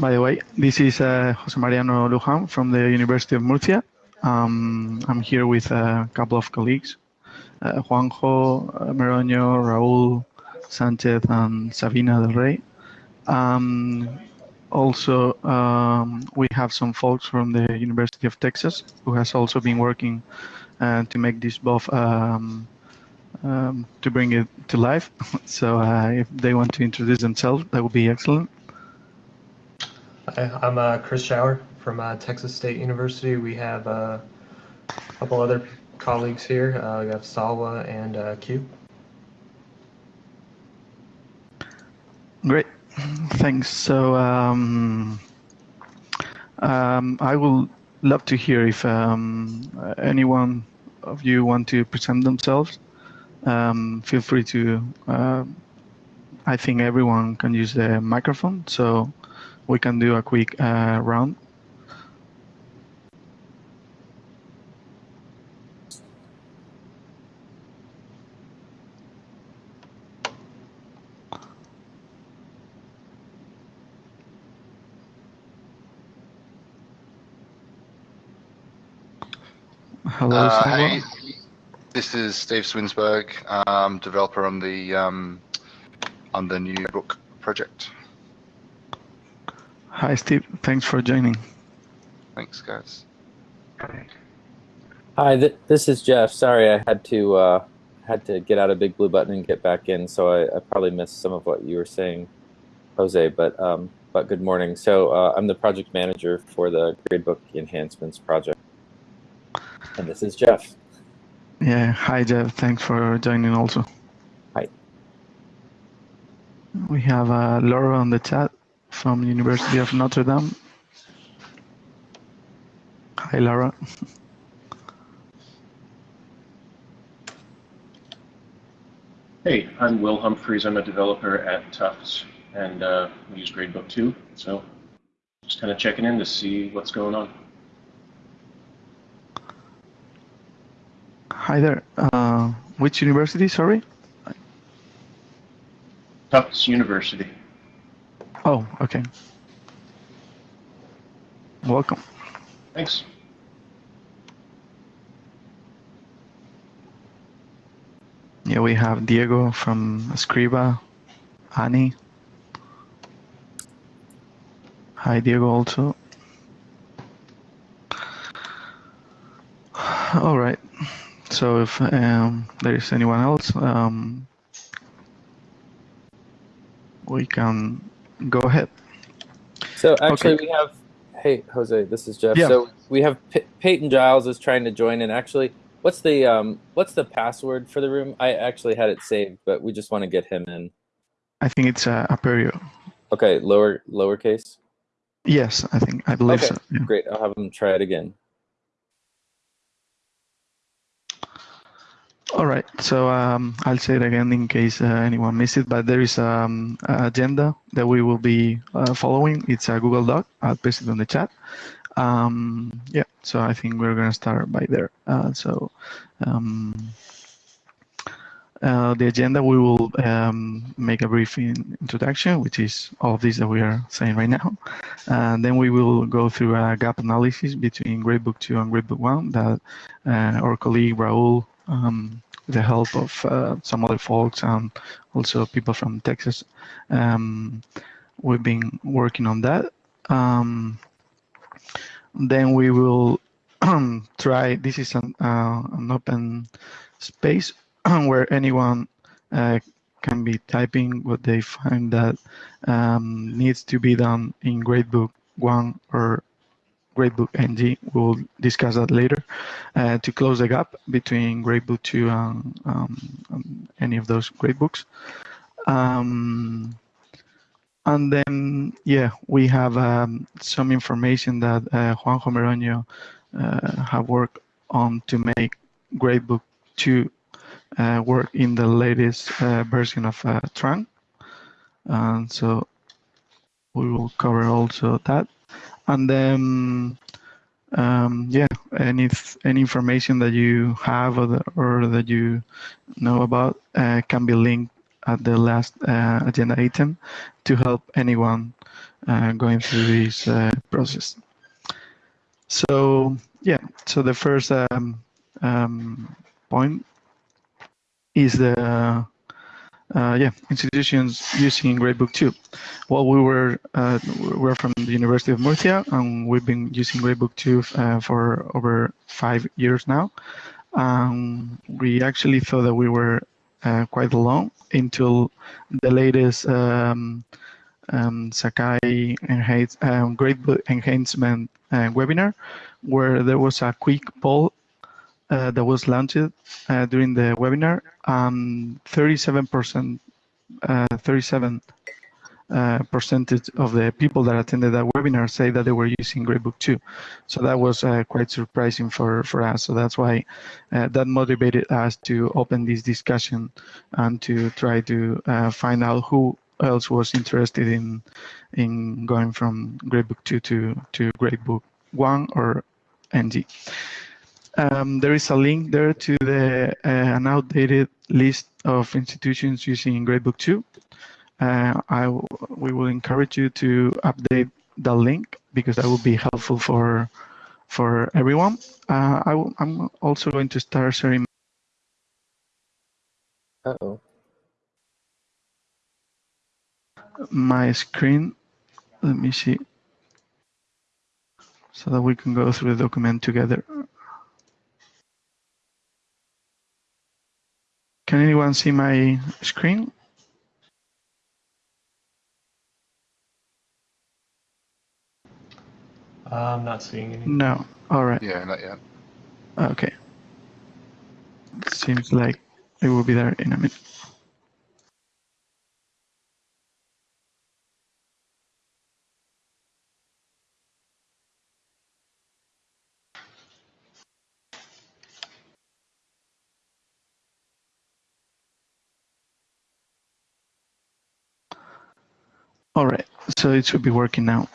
by the way, this is uh, Jose Mariano Lujan from the University of Murcia. Um, I'm here with a couple of colleagues, uh, Juanjo, uh, Meroño, Raul, Sanchez, and Sabina del Rey. Um, also, um, we have some folks from the University of Texas who has also been working uh, to make this both um, um, to bring it to life. So uh, if they want to introduce themselves, that would be excellent. Hi, I'm uh, Chris Schauer from uh, Texas State University. We have uh, a couple other colleagues here. Uh, we have Salwa and uh, Q. Great, thanks. So um, um, I will love to hear if um, anyone of you want to present themselves. Um, feel free to. Uh, I think everyone can use the microphone, so we can do a quick uh, round. Hello, Uh, hey, this is Steve Swinsburg, um, developer on the um, on the new book project. Hi, Steve. Thanks for joining. Thanks, guys. Hi, th this is Jeff. Sorry, I had to uh, had to get out of Big Blue Button and get back in, so I, I probably missed some of what you were saying, Jose. But um, but good morning. So uh, I'm the project manager for the Gradebook Enhancements project, and this is Jeff. Yeah. Hi, Jeff. Thanks for joining also. Hi. We have uh, Laura on the chat from University of Notre Dame. Hi, Lara. Hey, I'm Will Humphreys. I'm a developer at Tufts, and uh, we use Gradebook too. So just kind of checking in to see what's going on. Hi there. Uh, which university? Sorry. Tufts University. Oh, okay. Welcome. Thanks. Yeah, we have Diego from Scriba, Annie. Hi, Diego, also. All right. So if um, there is anyone else, um, we can go ahead. So actually, Okay. we have. Hey, Jose, this is Jeff. Yeah. So we have P- Peyton Giles is trying to join, and actually, what's the um, what's the password for the room? I actually had it saved, but we just want to get him in. I think it's uh, Aperio. Okay, lower lowercase. Yes, I think I believe Okay, so. yeah. great. I'll have him try it again. All right. So um, I'll say it again in case uh, anyone missed it, but there is um, agenda that we will be uh, following. It's a Google Doc. I'll paste it on the chat. Um, yeah. So I think we're gonna start by there. Uh, so um, uh, the agenda we will um, make a brief in introduction, which is all of this that we are saying right now. And then we will go through a gap analysis between Gradebook 2 and Gradebook 1 that uh, our colleague Raul um, with the help of uh, some other folks and also people from Texas. Um, we've been working on that. Um, then we will try, this is an, uh, an open space where anyone uh, can be typing what they find that um, needs to be done in Gradebook 1 or Gradebook NG. We'll discuss that later uh, to close the gap between Gradebook 2 and um, um, any of those gradebooks. Um, and then, yeah, we have um, some information that uh, Juanjo Meroño uh, have worked on to make Gradebook 2 uh, work in the latest uh, version of uh, trunk. And so we will cover also that. And then, um, yeah, any any information that you have or, the, or that you know about uh, can be linked at the last uh, agenda item to help anyone uh, going through this uh, process. So yeah, so the first um, um, point is the uh, yeah institutions using Gradebook 2. Well, we were uh, we're from the University of Murcia, and we've been using Gradebook 2 uh, for over five years now. Um, we actually thought that we were uh, quite alone until the latest um, um, Sakai enhance, um, Gradebook enhancement uh, webinar, where there was a quick poll uh, that was launched uh, during the webinar. 37%, 37 uh, percentage of the people that attended that webinar say that they were using Gradebook 2. So that was uh, quite surprising for, for us. So that's why uh, that motivated us to open this discussion and to try to uh, find out who else was interested in in going from Gradebook 2 to, to Gradebook 1 or NG. Um, there is a link there to the uh, an outdated list of institutions using Gradebook 2. Uh, I we will encourage you to update the link because that will be helpful for for everyone. Uh, I I'm also going to start sharing. Uh oh. My screen. Let me see. So that we can go through the document together. Can anyone see my screen? Uh, I'm not seeing any. No. All right. Yeah, not yet. Okay. Seems like it will be there in a minute. All right, so it should be working now.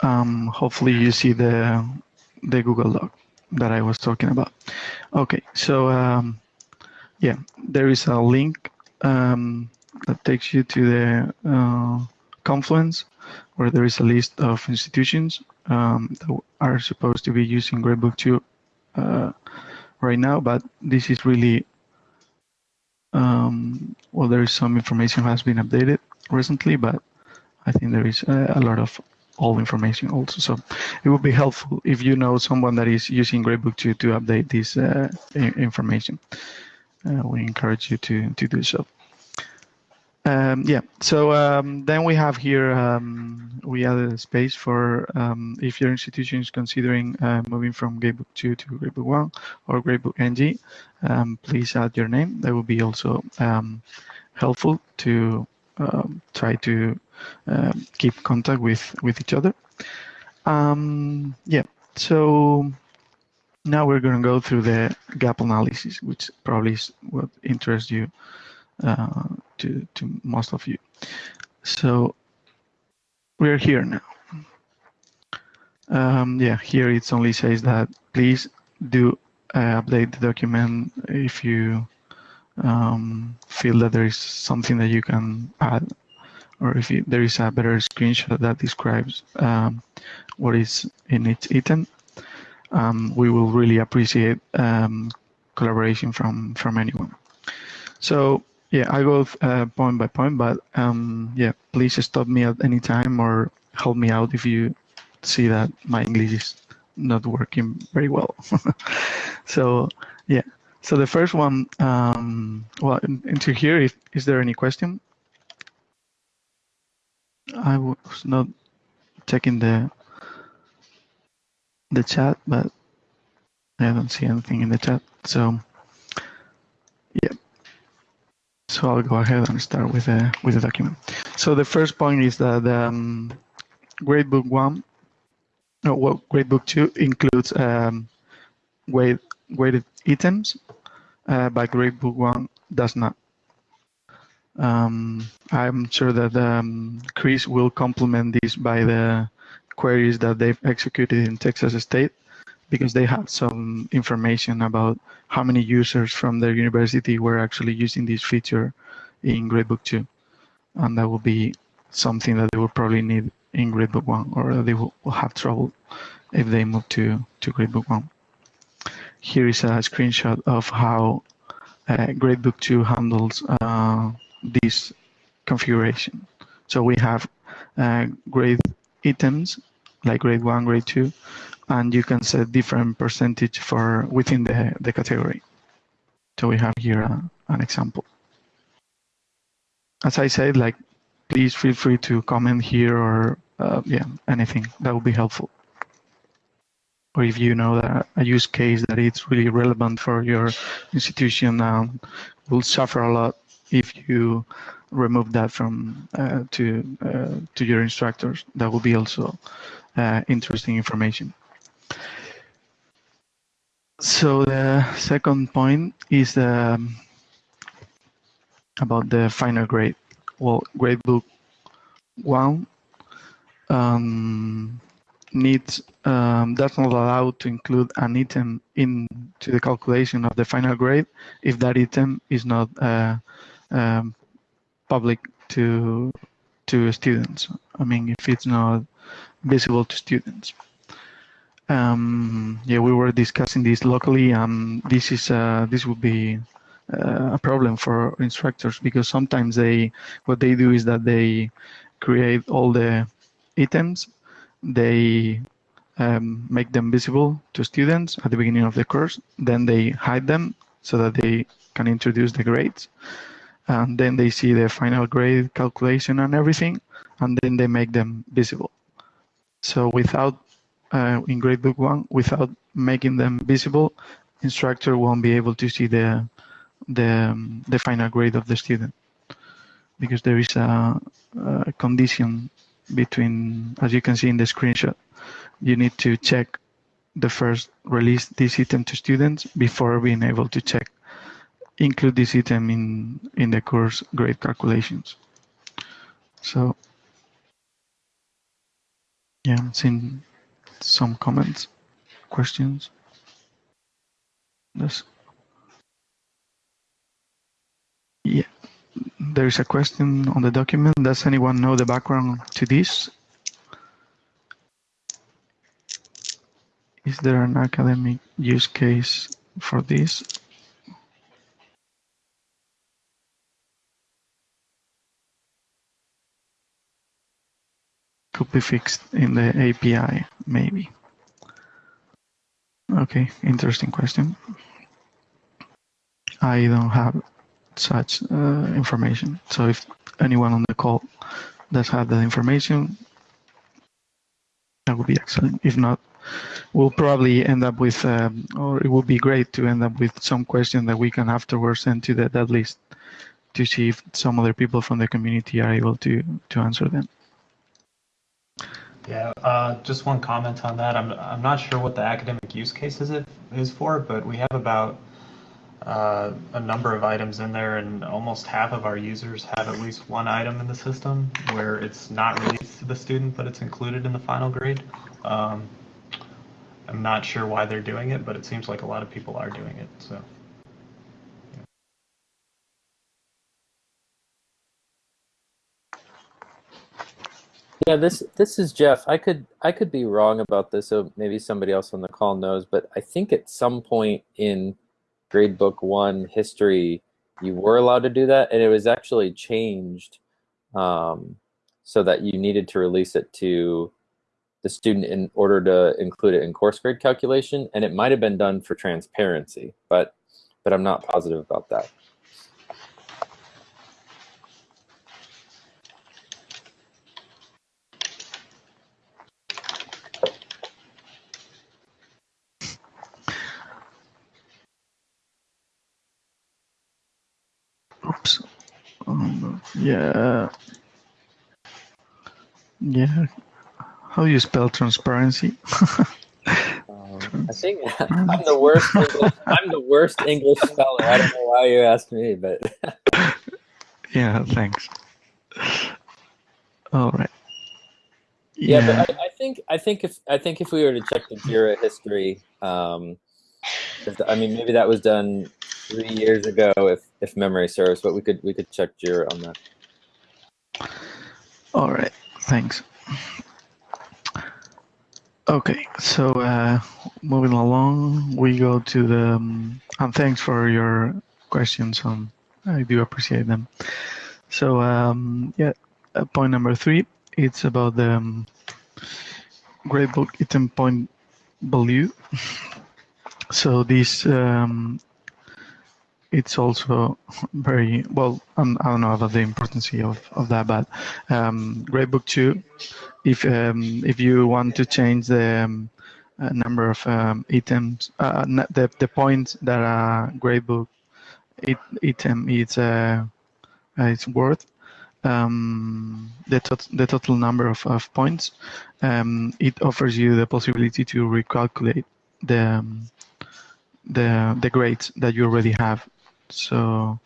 Um, hopefully you see the the Google Doc that I was talking about. Okay, so um, yeah, there is a link um, that takes you to the uh, Confluence, where there is a list of institutions um, that are supposed to be using Gradebook 2 uh, right now, but this is really um, well, there is some information has been updated recently, but I think there is a, a lot of old information also. So it would be helpful if you know someone that is using Gradebook 2 to update this uh, information. Uh, we encourage you to, to do so. Um, yeah, so um, then we have here, um, we added a space for um, if your institution is considering uh, moving from Gradebook 2 to Gradebook 1 or Gradebook NG, um, please add your name. That will be also um, helpful to try to keep contact with, with each other. yeah, so now we're going to go through the gap analysis, which probably is what interests you uh, to, to most of you. So we're here now. Um, yeah, here it only says that please do uh, update the document if you um, feel that there is something that you can add or if you, there is a better screenshot that describes um, what is in each item. Um, we will really appreciate um, collaboration from, from anyone. So yeah, I go uh, point by point, but um, yeah, please stop me at any time or help me out if you see that my English is not working very well. so yeah, so the first one, um, well, into here, if, is there any question? I was not checking the the chat, but I don't see anything in the chat. So yeah. So I'll go ahead and start with the with the document. So the first point is that um, Gradebook one, no, well, Gradebook two includes um, weight, weighted items, uh, but Gradebook one does not. Um, I'm sure that um, Chris will complement this by the queries that they've executed in Texas State because they have some information about how many users from their university were actually using this feature in Gradebook 2. And that will be something that they will probably need in Gradebook 1 or they will have trouble if they move to, to Gradebook 1. Here is a screenshot of how uh, Gradebook 2 handles uh, this configuration. So we have uh, grade items like grade 1, grade 2, and you can set different percentage for within the, the category. So we have here a, an example. As I said, like, please feel free to comment here or uh, yeah, anything that would be helpful. Or if you know that a use case that it's really relevant for your institution um, will suffer a lot if you remove that from uh, to uh, to your instructors. That would be also uh, interesting information. So the second point is the, um, about the final grade. Well, gradebook one um, needs um, does not allow to include an item into the calculation of the final grade if that item is not uh, um, public to to students. I mean, if it's not visible to students. Um, yeah, we were discussing this locally, and this is uh, this would be uh, a problem for instructors because sometimes they what they do is that they create all the items, they um, make them visible to students at the beginning of the course, then they hide them so that they can introduce the grades, and then they see the final grade calculation and everything, and then they make them visible. So without uh, in gradebook one, without making them visible, instructor won't be able to see the the um, the final grade of the student because there is a, a condition between, as you can see in the screenshot, you need to check the first release this item to students before being able to check include this item in in the course grade calculations. So yeah, seeing some comments, questions. Yes. Yeah, there is a question on the document. Does anyone know the background to this? Is there an academic use case for this? Could be fixed in the API, maybe. Okay, interesting question. I don't have such uh, information. So if anyone on the call does have that information, that would be excellent. If not, we'll probably end up with, um, or it would be great to end up with some question that we can afterwards send to the, that list to see if some other people from the community are able to, to answer them. Yeah, uh, just one comment on that. I'm, I'm not sure what the academic use case is, it, is for, but we have about uh, a number of items in there, and almost half of our users have at least one item in the system where it's not released to the student, but it's included in the final grade. Um, I'm not sure why they're doing it, but it seems like a lot of people are doing it. So. Yeah, this this is Jeff. I could I could be wrong about this, so maybe somebody else on the call knows. But I think at some point in gradebook one history, you were allowed to do that, and it was actually changed um, so that you needed to release it to the student in order to include it in course grade calculation, and it might have been done for transparency, but but I'm not positive about that. Oops. Um, yeah. Yeah. How do you spell transparency? Um, I think I'm the worst. English, I'm the worst English speller. I don't know why you asked me, but yeah, thanks. All right. yeah, but I, I think I think if I think if we were to check the Jira history, Um, I mean, maybe that was done three years ago, if if memory serves, but we could we could check Jira on that. All right, thanks. Okay, so uh, moving along, we go to the, um, and thanks for your questions. Um, I do appreciate them. So um, yeah, uh, point number three, it's about the um, gradebook item point value. So this um, it's also very well. Um, I don't know about the importance of, of that, but um, Gradebook two, if um, if you want to change the um, uh, number of um, items, uh, the the points that a Gradebook it, item is uh, uh, it's worth, um, the tot- the total number of, of points, um, it offers you the possibility to recalculate the the the grades that you already have. So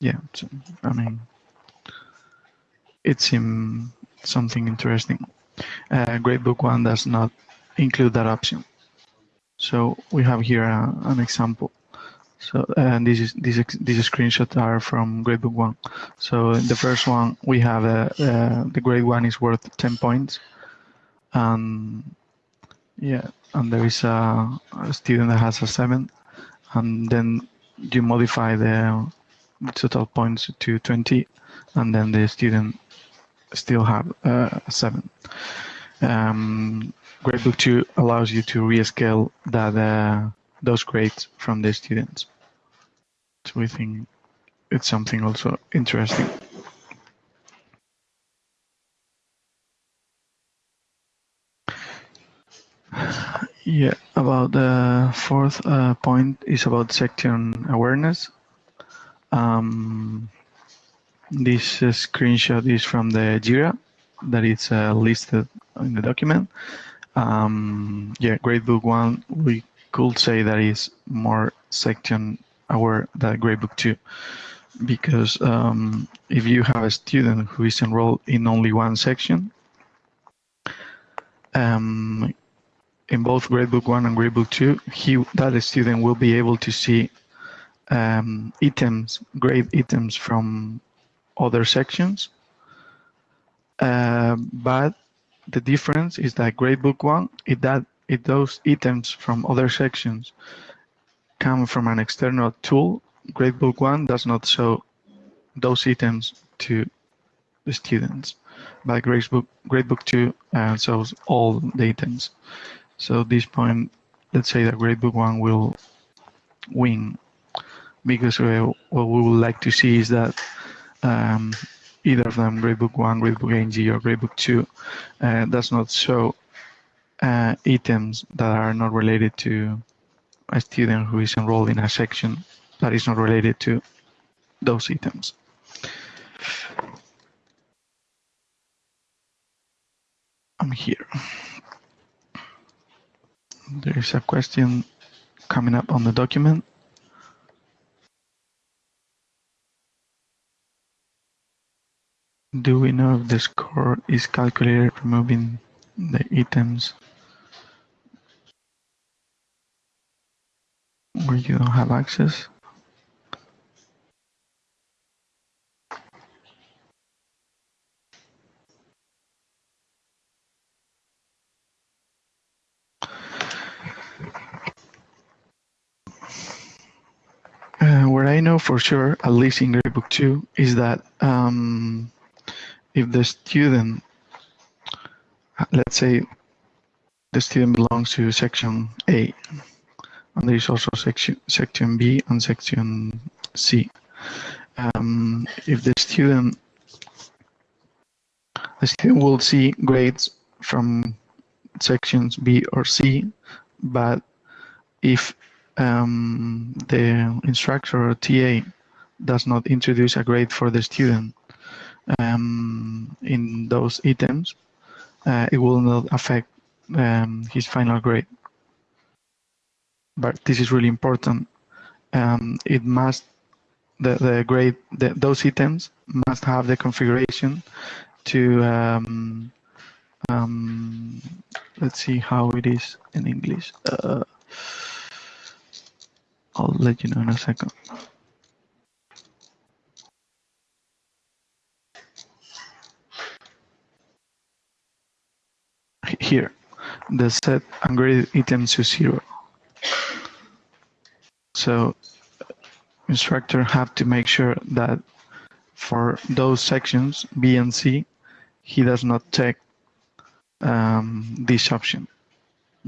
yeah, so, I mean, it seemed something interesting. Uh, Gradebook One does not include that option. So we have here a, an example. So and this is these these screenshots are from Gradebook One. So in the first one we have uh, uh, the grade one is worth ten points, and yeah, and there is a, a student that has a seven, and then you modify the total points to 20 and then the student still have uh, 7 um, gradebook 2 allows you to rescale that uh, those grades from the students. So we think it's something also interesting yeah about the fourth uh, point is about section awareness um, this uh, screenshot is from the Jira that is uh, listed in the document. Um, yeah, Gradebook 1, we could say that is more section aware than Gradebook 2 because um, if you have a student who is enrolled in only one section, um, in both Gradebook 1 and Gradebook 2, he, that student will be able to see um, items, grade items from other sections. Uh, but the difference is that Gradebook One, it that it those items from other sections come from an external tool. Gradebook One does not show those items to the students, but Gradebook Gradebook Two uh, shows all the items. So this point, let's say that Gradebook One will win because uh, what we would like to see is that um, either of them, Gradebook 1, Gradebook NG, or Gradebook 2, uh, does not show uh, items that are not related to a student who is enrolled in a section that is not related to those items. I'm here. There is a question coming up on the document. Do we know if the score is calculated removing the items where you don't have access? Uh, what I know for sure, at least in Gradebook 2, is that um, if the student, let's say the student belongs to section A, and there is also section, section B and section C. Um, if the student, the student will see grades from sections B or C, but if um, the instructor or TA does not introduce a grade for the student um, in those items, uh, it will not affect um, his final grade. But this is really important. Um, it must the the grade the, those items must have the configuration to um, um, let's see how it is in English. Uh, I'll let you know in a second. Here, the set ungraded items to zero. So instructor have to make sure that for those sections B and C, he does not check um, this option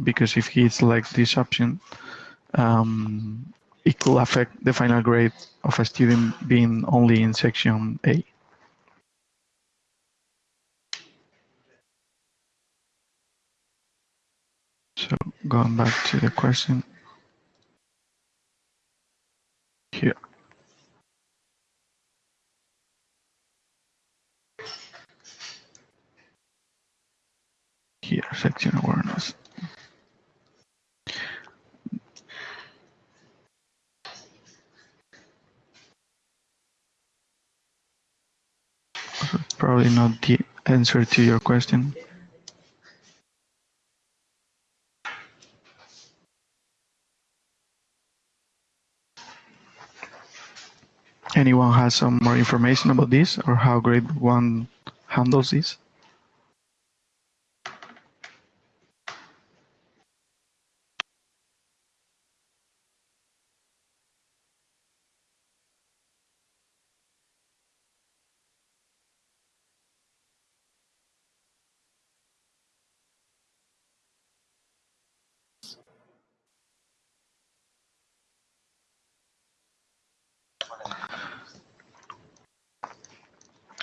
because if he selects this option, um, it could affect the final grade of a student being only in section A. So going back to the question here. Here, section awareness. Probably not the answer to your question. Anyone has some more information about this or how grade one handles this?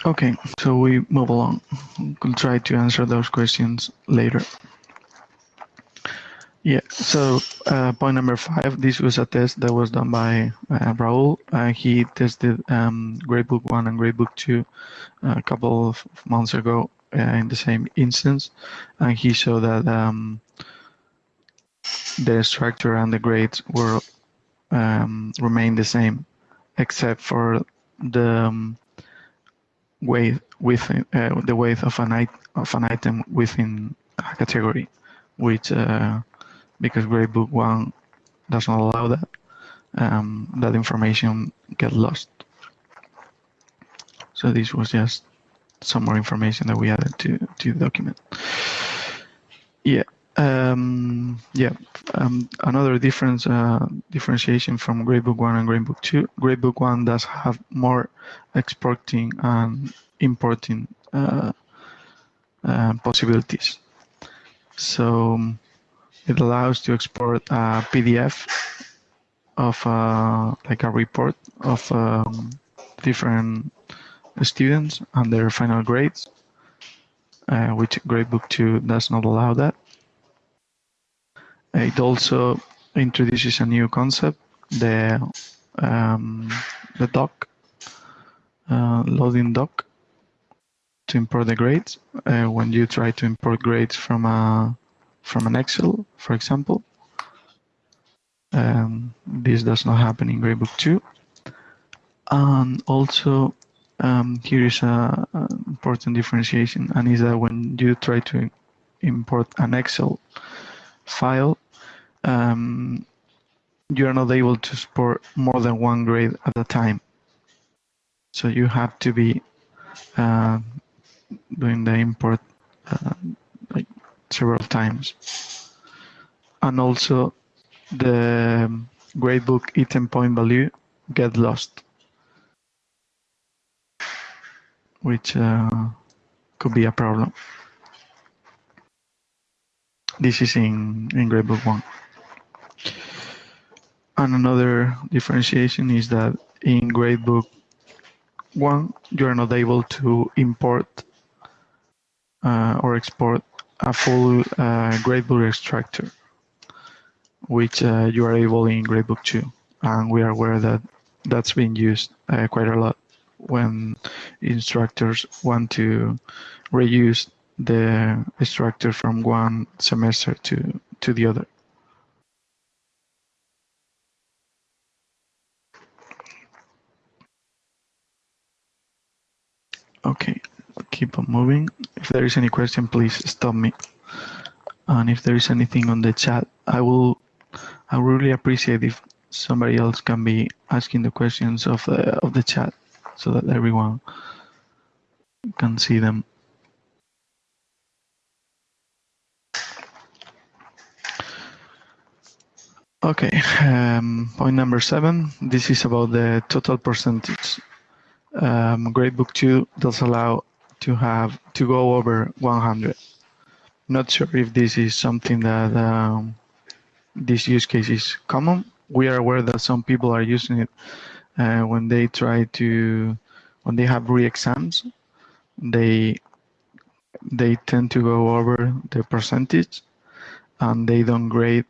Okay, so we move along. We'll try to answer those questions later. Yeah, so uh, point number five, this was a test that was done by uh, Raul. Uh, he tested um, Gradebook 1 and Gradebook 2 a couple of months ago uh, in the same instance, and he showed that um, the structure and the grades were um, remain the same, except for the um, weight within uh, the weight of an it- of an item within a category, which uh, because Gradebook One does not allow that, um, that information get lost. So this was just some more information that we added to to the document. Yeah. Um, yeah, um, another difference uh, differentiation from Gradebook One and Gradebook Two. Gradebook One does have more exporting and importing uh, uh, possibilities. So um, it allows to export a PDF of uh, like a report of um, different students and their final grades, uh, which Gradebook Two does not allow that. It also introduces a new concept, the um, the dock, uh, loading dock, to import the grades. Uh, when you try to import grades from a from an Excel, for example, um, this does not happen in Gradebook 2. And also, um, here is a, a important differentiation, and is that when you try to import an Excel file, um, you are not able to support more than one grade at a time. So you have to be uh, doing the import uh, like several times. And also the gradebook item point value get lost, which uh, could be a problem. This is in, in gradebook one. And another differentiation is that in gradebook one, you are not able to import uh, or export a full uh, gradebook extractor, which uh, you are able in gradebook 2. And we are aware that that's being used uh, quite a lot when instructors want to reuse the extractor from one semester to, to the other. Okay, keep on moving. If there is any question, please stop me. And if there is anything on the chat, I will. I really appreciate if somebody else can be asking the questions of the of the chat, so that everyone can see them. Okay, um, point number seven. This is about the total percentage. Um, Gradebook 2 does allow to have to go over 100. Not sure if this is something that um, this use case is common. We are aware that some people are using it uh, when they try to, when they have re-exams, they they tend to go over the percentage and they don't grade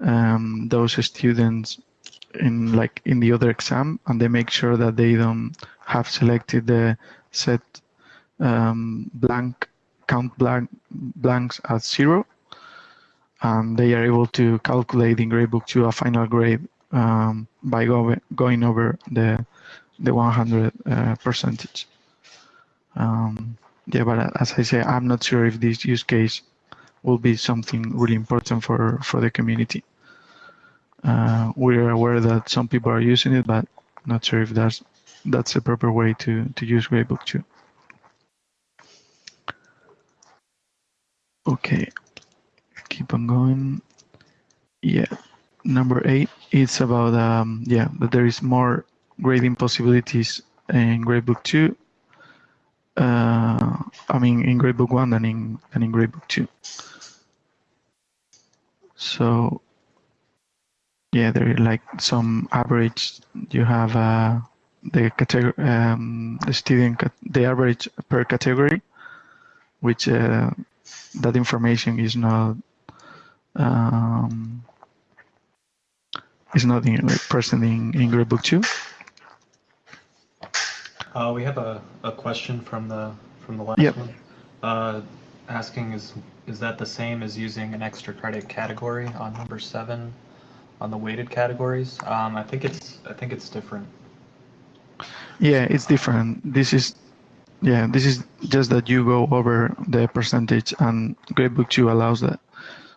um, those students in like in the other exam and they make sure that they don't have selected the set um, blank count blank blanks at zero. And they are able to calculate in gradebook to a final grade um, by go, going over the the 100 uh, percentage. Um, yeah but as I say I'm not sure if this use case will be something really important for for the community uh, we're aware that some people are using it, but not sure if that's that's the proper way to to use Gradebook 2. Okay, keep on going. Yeah, number eight. It's about um, yeah that there is more grading possibilities in Gradebook 2. Uh, I mean in Gradebook 1 than in than in Gradebook 2. So yeah, there are like some average. You have uh, the category, um, the student, the average per category, which uh, that information is not um, is not in, like, present in, in Gradebook two. Uh, we have a, a question from the from the last Yep. one. Uh, asking is is that the same as using an extra credit category on number seven on the weighted categories? Um, I think it's I think it's different. Yeah, it's different. This is yeah, this is just that you go over the percentage, and Gradebook two allows that.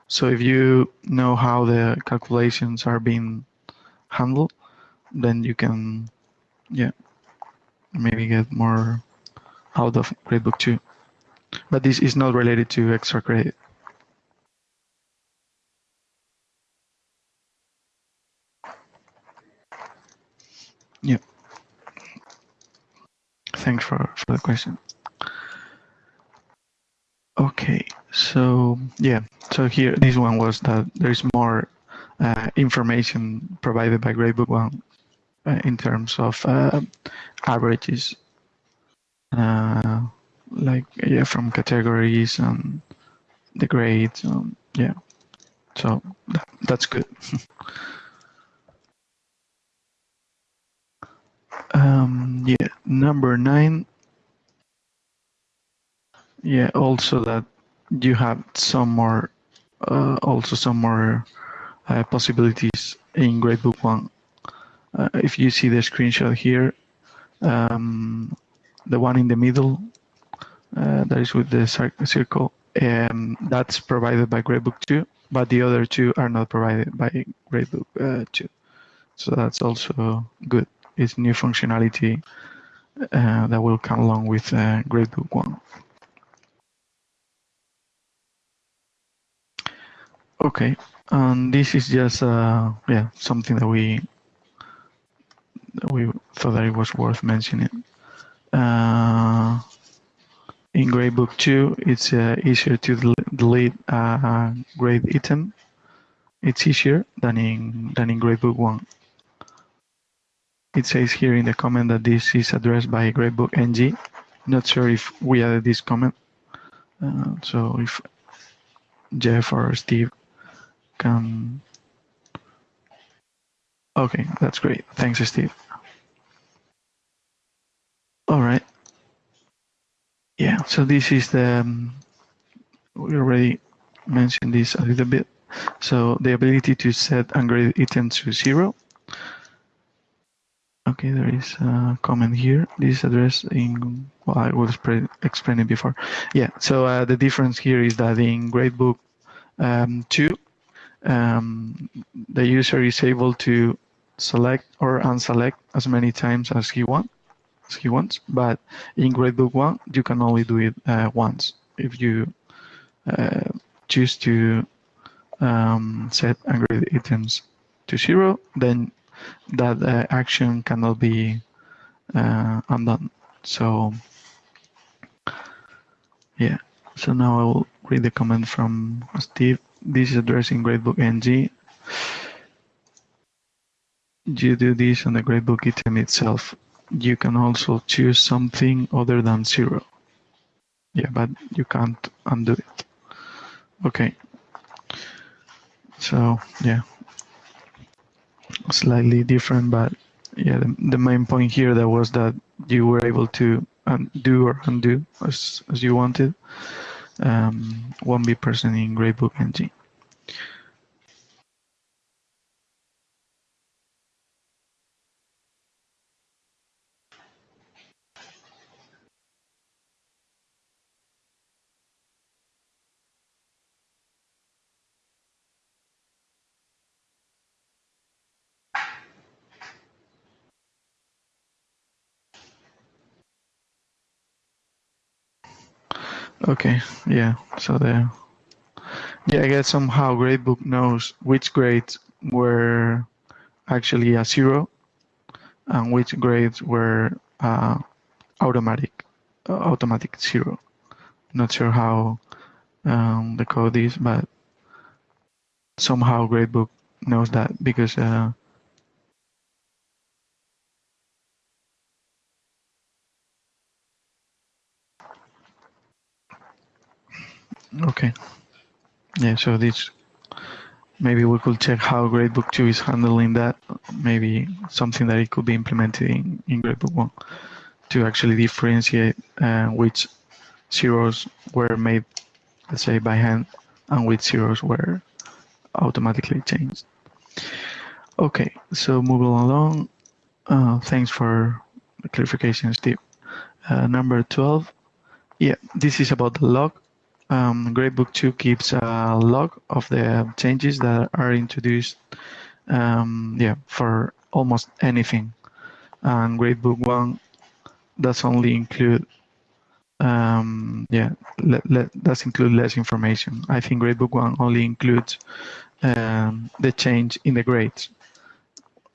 So if you know how the calculations are being handled, then you can yeah maybe get more out of Gradebook two. But this is not related to extra credit. Yeah. Thanks for, for the question. Okay, so yeah, so here this one was that there's more uh, information provided by Gradebook One uh, in terms of uh, averages, uh, like yeah, from categories and the grades. Um, yeah, so that, that's good. Um, yeah, number nine. Yeah, also that you have some more, uh, also some more uh, possibilities in Gradebook One. Uh, if you see the screenshot here, um, the one in the middle, uh, that is with the circle, um, that's provided by Gradebook Two, but the other two are not provided by Gradebook uh, Two. So that's also good is new functionality uh, that will come along with uh, Gradebook One. Okay, and this is just uh, yeah something that we that we thought that it was worth mentioning. Uh, in Gradebook 2, it's uh, easier to del- delete a grade item. It's easier than in than in Gradebook 1 it says here in the comment that this is addressed by Gradebook NG. Not sure if we added this comment. Uh, so if Jeff or Steve can. Okay, that's great. Thanks, Steve. All right. Yeah, so this is the. Um, we already mentioned this a little bit. So the ability to set and grade items to zero Okay, there is a comment here. This address in, well, I was explain it before. Yeah, so uh, the difference here is that in Gradebook um, 2, um, the user is able to select or unselect as many times as he wants. As he wants, but in Gradebook 1, you can only do it uh, once. If you uh, choose to um, set ungraded items to zero, then that uh, action cannot be uh, undone. So yeah, so now I will read the comment from Steve. This is addressing Gradebook NG. You do this on the Gradebook item itself. You can also choose something other than zero. Yeah, but you can't undo it. Okay. So yeah, slightly different, but yeah, the, the main point here that was that you were able to undo or undo as, as you wanted. Um, won't be present in Gradebook NG. Okay, yeah. So there. yeah, I guess somehow Gradebook knows which grades were actually a zero and which grades were uh, automatic uh, automatic zero. Not sure how um, the code is, but somehow Gradebook knows that because uh, Okay. Yeah, so this maybe we could check how Gradebook 2 is handling that. Maybe something that it could be implemented in, in Gradebook 1 to actually differentiate uh, which zeros were made, let's say, by hand and which zeros were automatically changed. Okay, so moving along. Uh, thanks for the clarification, Steve. Uh, number 12. Yeah, this is about the log um, Gradebook 2 keeps a log of the changes that are introduced um, yeah, for almost anything. And Gradebook 1 does only include um, yeah, let, let, does include less information. I think Gradebook 1 only includes um, the change in the grades.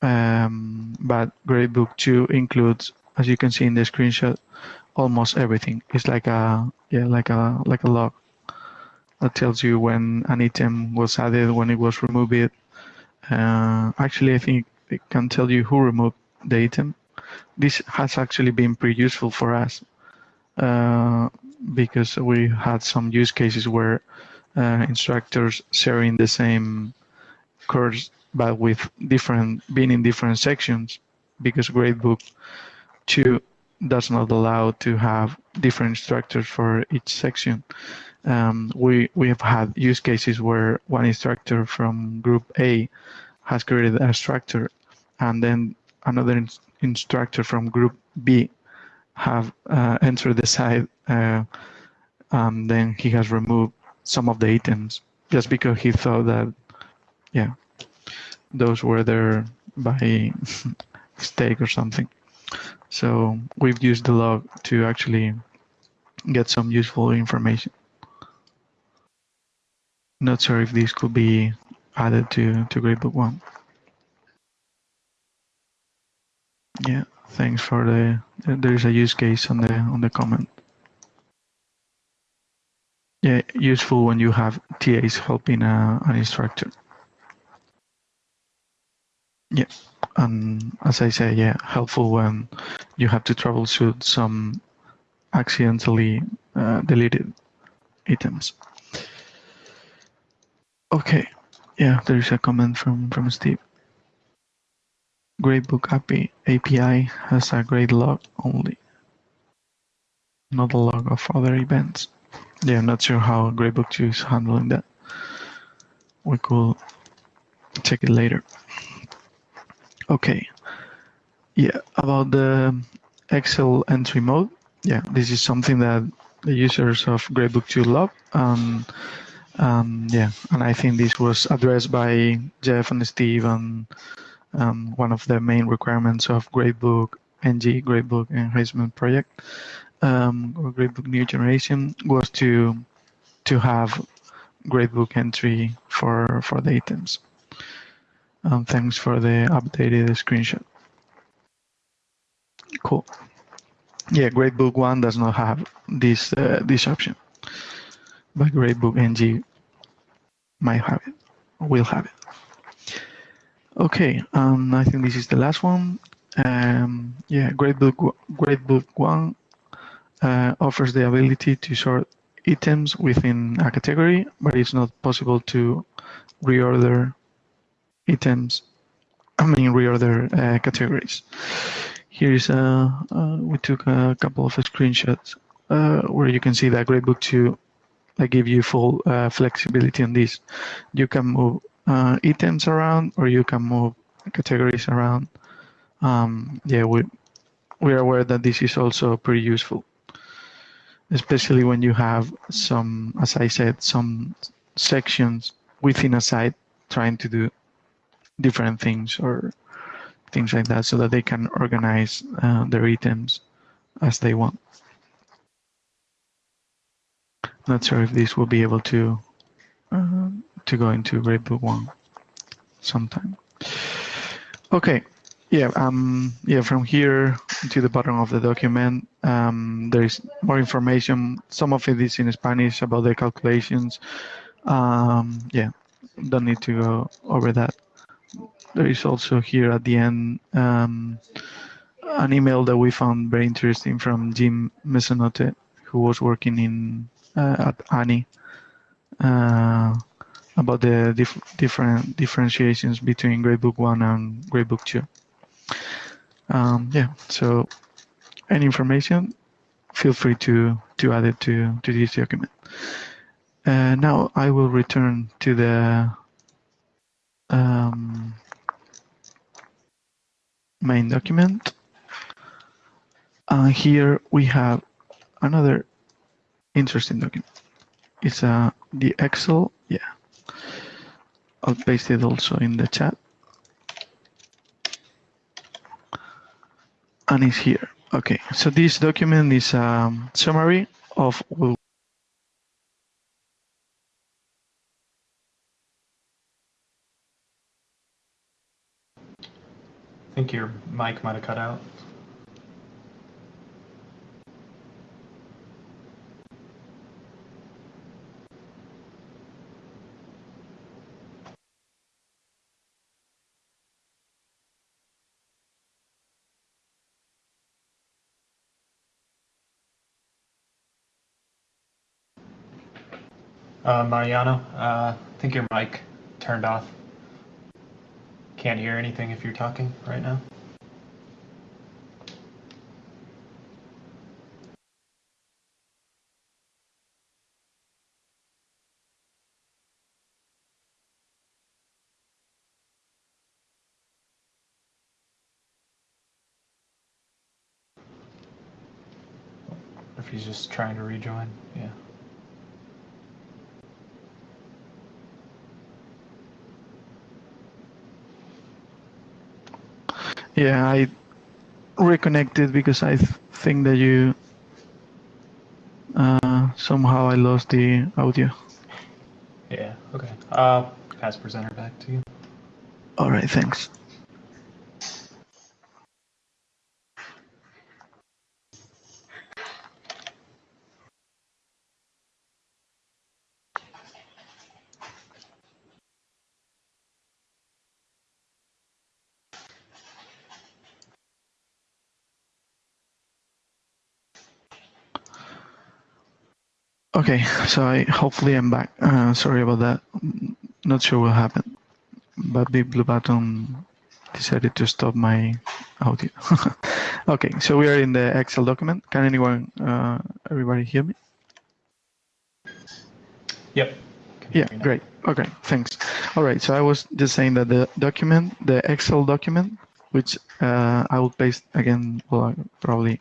Um, but Gradebook 2 includes, as you can see in the screenshot, almost everything. It's like a yeah, like a like a log that tells you when an item was added, when it was removed. Uh, actually, I think it can tell you who removed the item. This has actually been pretty useful for us uh, because we had some use cases where uh, instructors sharing the same course but with different being in different sections because Gradebook 2 does not allow to have different instructors for each section um, we we have had use cases where one instructor from group A has created a structure, and then another in instructor from group B have uh, entered the site, uh, and then he has removed some of the items just because he thought that, yeah, those were there by mistake or something. So we've used the log to actually get some useful information. Not sure if this could be added to, to Gradebook 1. Yeah, thanks for the, there is a use case on the, on the comment. Yeah, useful when you have TAs helping a, an instructor. Yeah, and as I say, yeah, helpful when you have to troubleshoot some accidentally uh, deleted items. Okay, yeah, there is a comment from, from Steve. Gradebook API, API has a grade log only, not a log of other events. Yeah, I'm not sure how Gradebook 2 is handling that. We could check it later. Okay. Yeah, about the Excel entry mode. Yeah, this is something that the users of Gradebook 2 love. Um, um, yeah, and I think this was addressed by Jeff and Steve and um, one of the main requirements of Gradebook NG, Gradebook Enhancement Project, um, or Gradebook New Generation was to to have Gradebook entry for for the items. Um, thanks for the updated screenshot. Cool. Yeah, Gradebook One does not have this uh, this option, but Gradebook NG might have it, will have it. Okay, um, I think this is the last one. Um, yeah, Gradebook Gradebook One uh, offers the ability to sort items within a category, but it's not possible to reorder items. I mean, reorder uh, categories. Here is a uh, we took a couple of screenshots uh, where you can see that Gradebook 2 I give you full uh, flexibility on this. You can move uh, items around or you can move categories around. Um, yeah, we, we're aware that this is also pretty useful, especially when you have some, as I said, some sections within a site trying to do different things or things like that so that they can organize uh, their items as they want. Not sure if this will be able to uh, to go into Gradebook One sometime. Okay, yeah, um, yeah. From here to the bottom of the document, um, there is more information. Some of it is in Spanish about the calculations. Um, yeah, don't need to go over that. There is also here at the end um, an email that we found very interesting from Jim Mezzanotte, who was working in uh, at ANI uh, about the dif different differentiations between Gradebook 1 and Gradebook 2. Um, yeah, so any information, feel free to, to add it to, to this document. Uh, now I will return to the um, main document. And here we have another interesting document. It's uh, the Excel, yeah. I'll paste it also in the chat. And it's here. Okay, so this document is a um, summary of think your mic might have cut out. Uh, Mariano, uh, I think your mic turned off. Can't hear anything if you're talking right now. If he's just trying to rejoin, yeah. Yeah, I reconnected because I th think that you uh, somehow I lost the audio. Yeah, okay. Uh, pass presenter back to you. All right, thanks. Okay, so I hopefully I'm back. Uh, sorry about that. Not sure what happened, but the Blue Button decided to stop my audio. okay, so we are in the Excel document. Can anyone, uh, everybody hear me? Yep. Yeah, hear you now. great. Okay, thanks. All right, so I was just saying that the document, the Excel document, which uh, I will paste again. Well, probably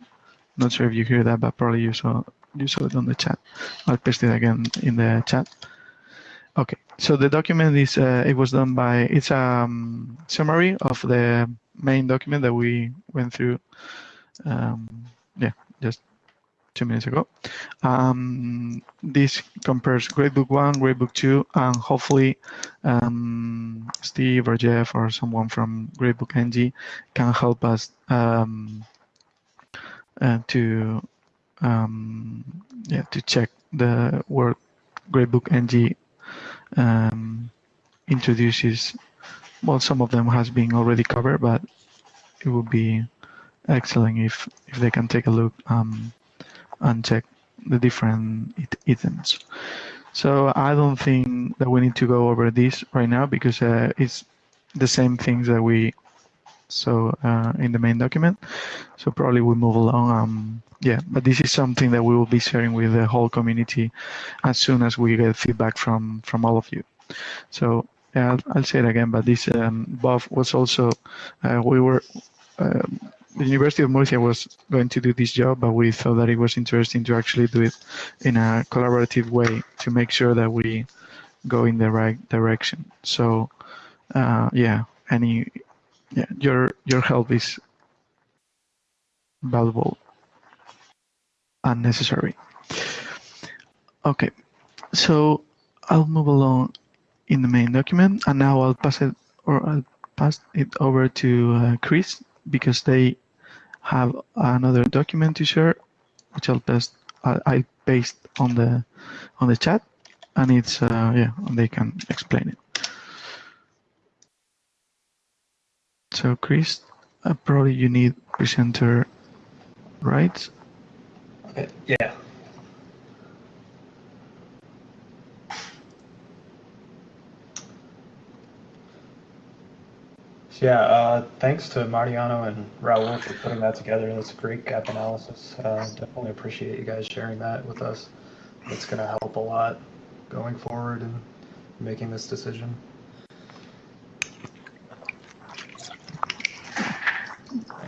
not sure if you hear that, but probably you saw you saw it on the chat. I'll paste it again in the chat. Okay, so the document is uh, it was done by it's a um, summary of the main document that we went through. Um, yeah, just two minutes ago. Um, this compares Gradebook 1, Gradebook 2, and hopefully um, Steve or Jeff or someone from Gradebook NG can help us um, uh, to um, yeah to check the work Gradebook NG um, introduces. Well, some of them has been already covered, but it would be excellent if if they can take a look um, and check the different items. So I don't think that we need to go over this right now because uh, it's the same things that we saw uh, in the main document. So probably we move along. Um, yeah, but this is something that we will be sharing with the whole community as soon as we get feedback from from all of you. So yeah, I'll, I'll say it again, but this um, Bob was also uh, we were. Um, the University of Murcia was going to do this job, but we thought that it was interesting to actually do it in a collaborative way to make sure that we go in the right direction. So, uh, yeah, any, yeah, your your help is valuable and necessary. Okay, so I'll move along in the main document, and now I'll pass it or I'll pass it over to uh, Chris because they have another document to share, which I'll paste I, I paste on the on the chat, and it's uh, yeah, they can explain it. So Chris, uh, probably you need presenter rights. Okay, yeah. Yeah, uh, thanks to Mariano and Raul for putting that together. That's a great gap analysis. Uh, definitely appreciate you guys sharing that with us. It's going to help a lot going forward and making this decision.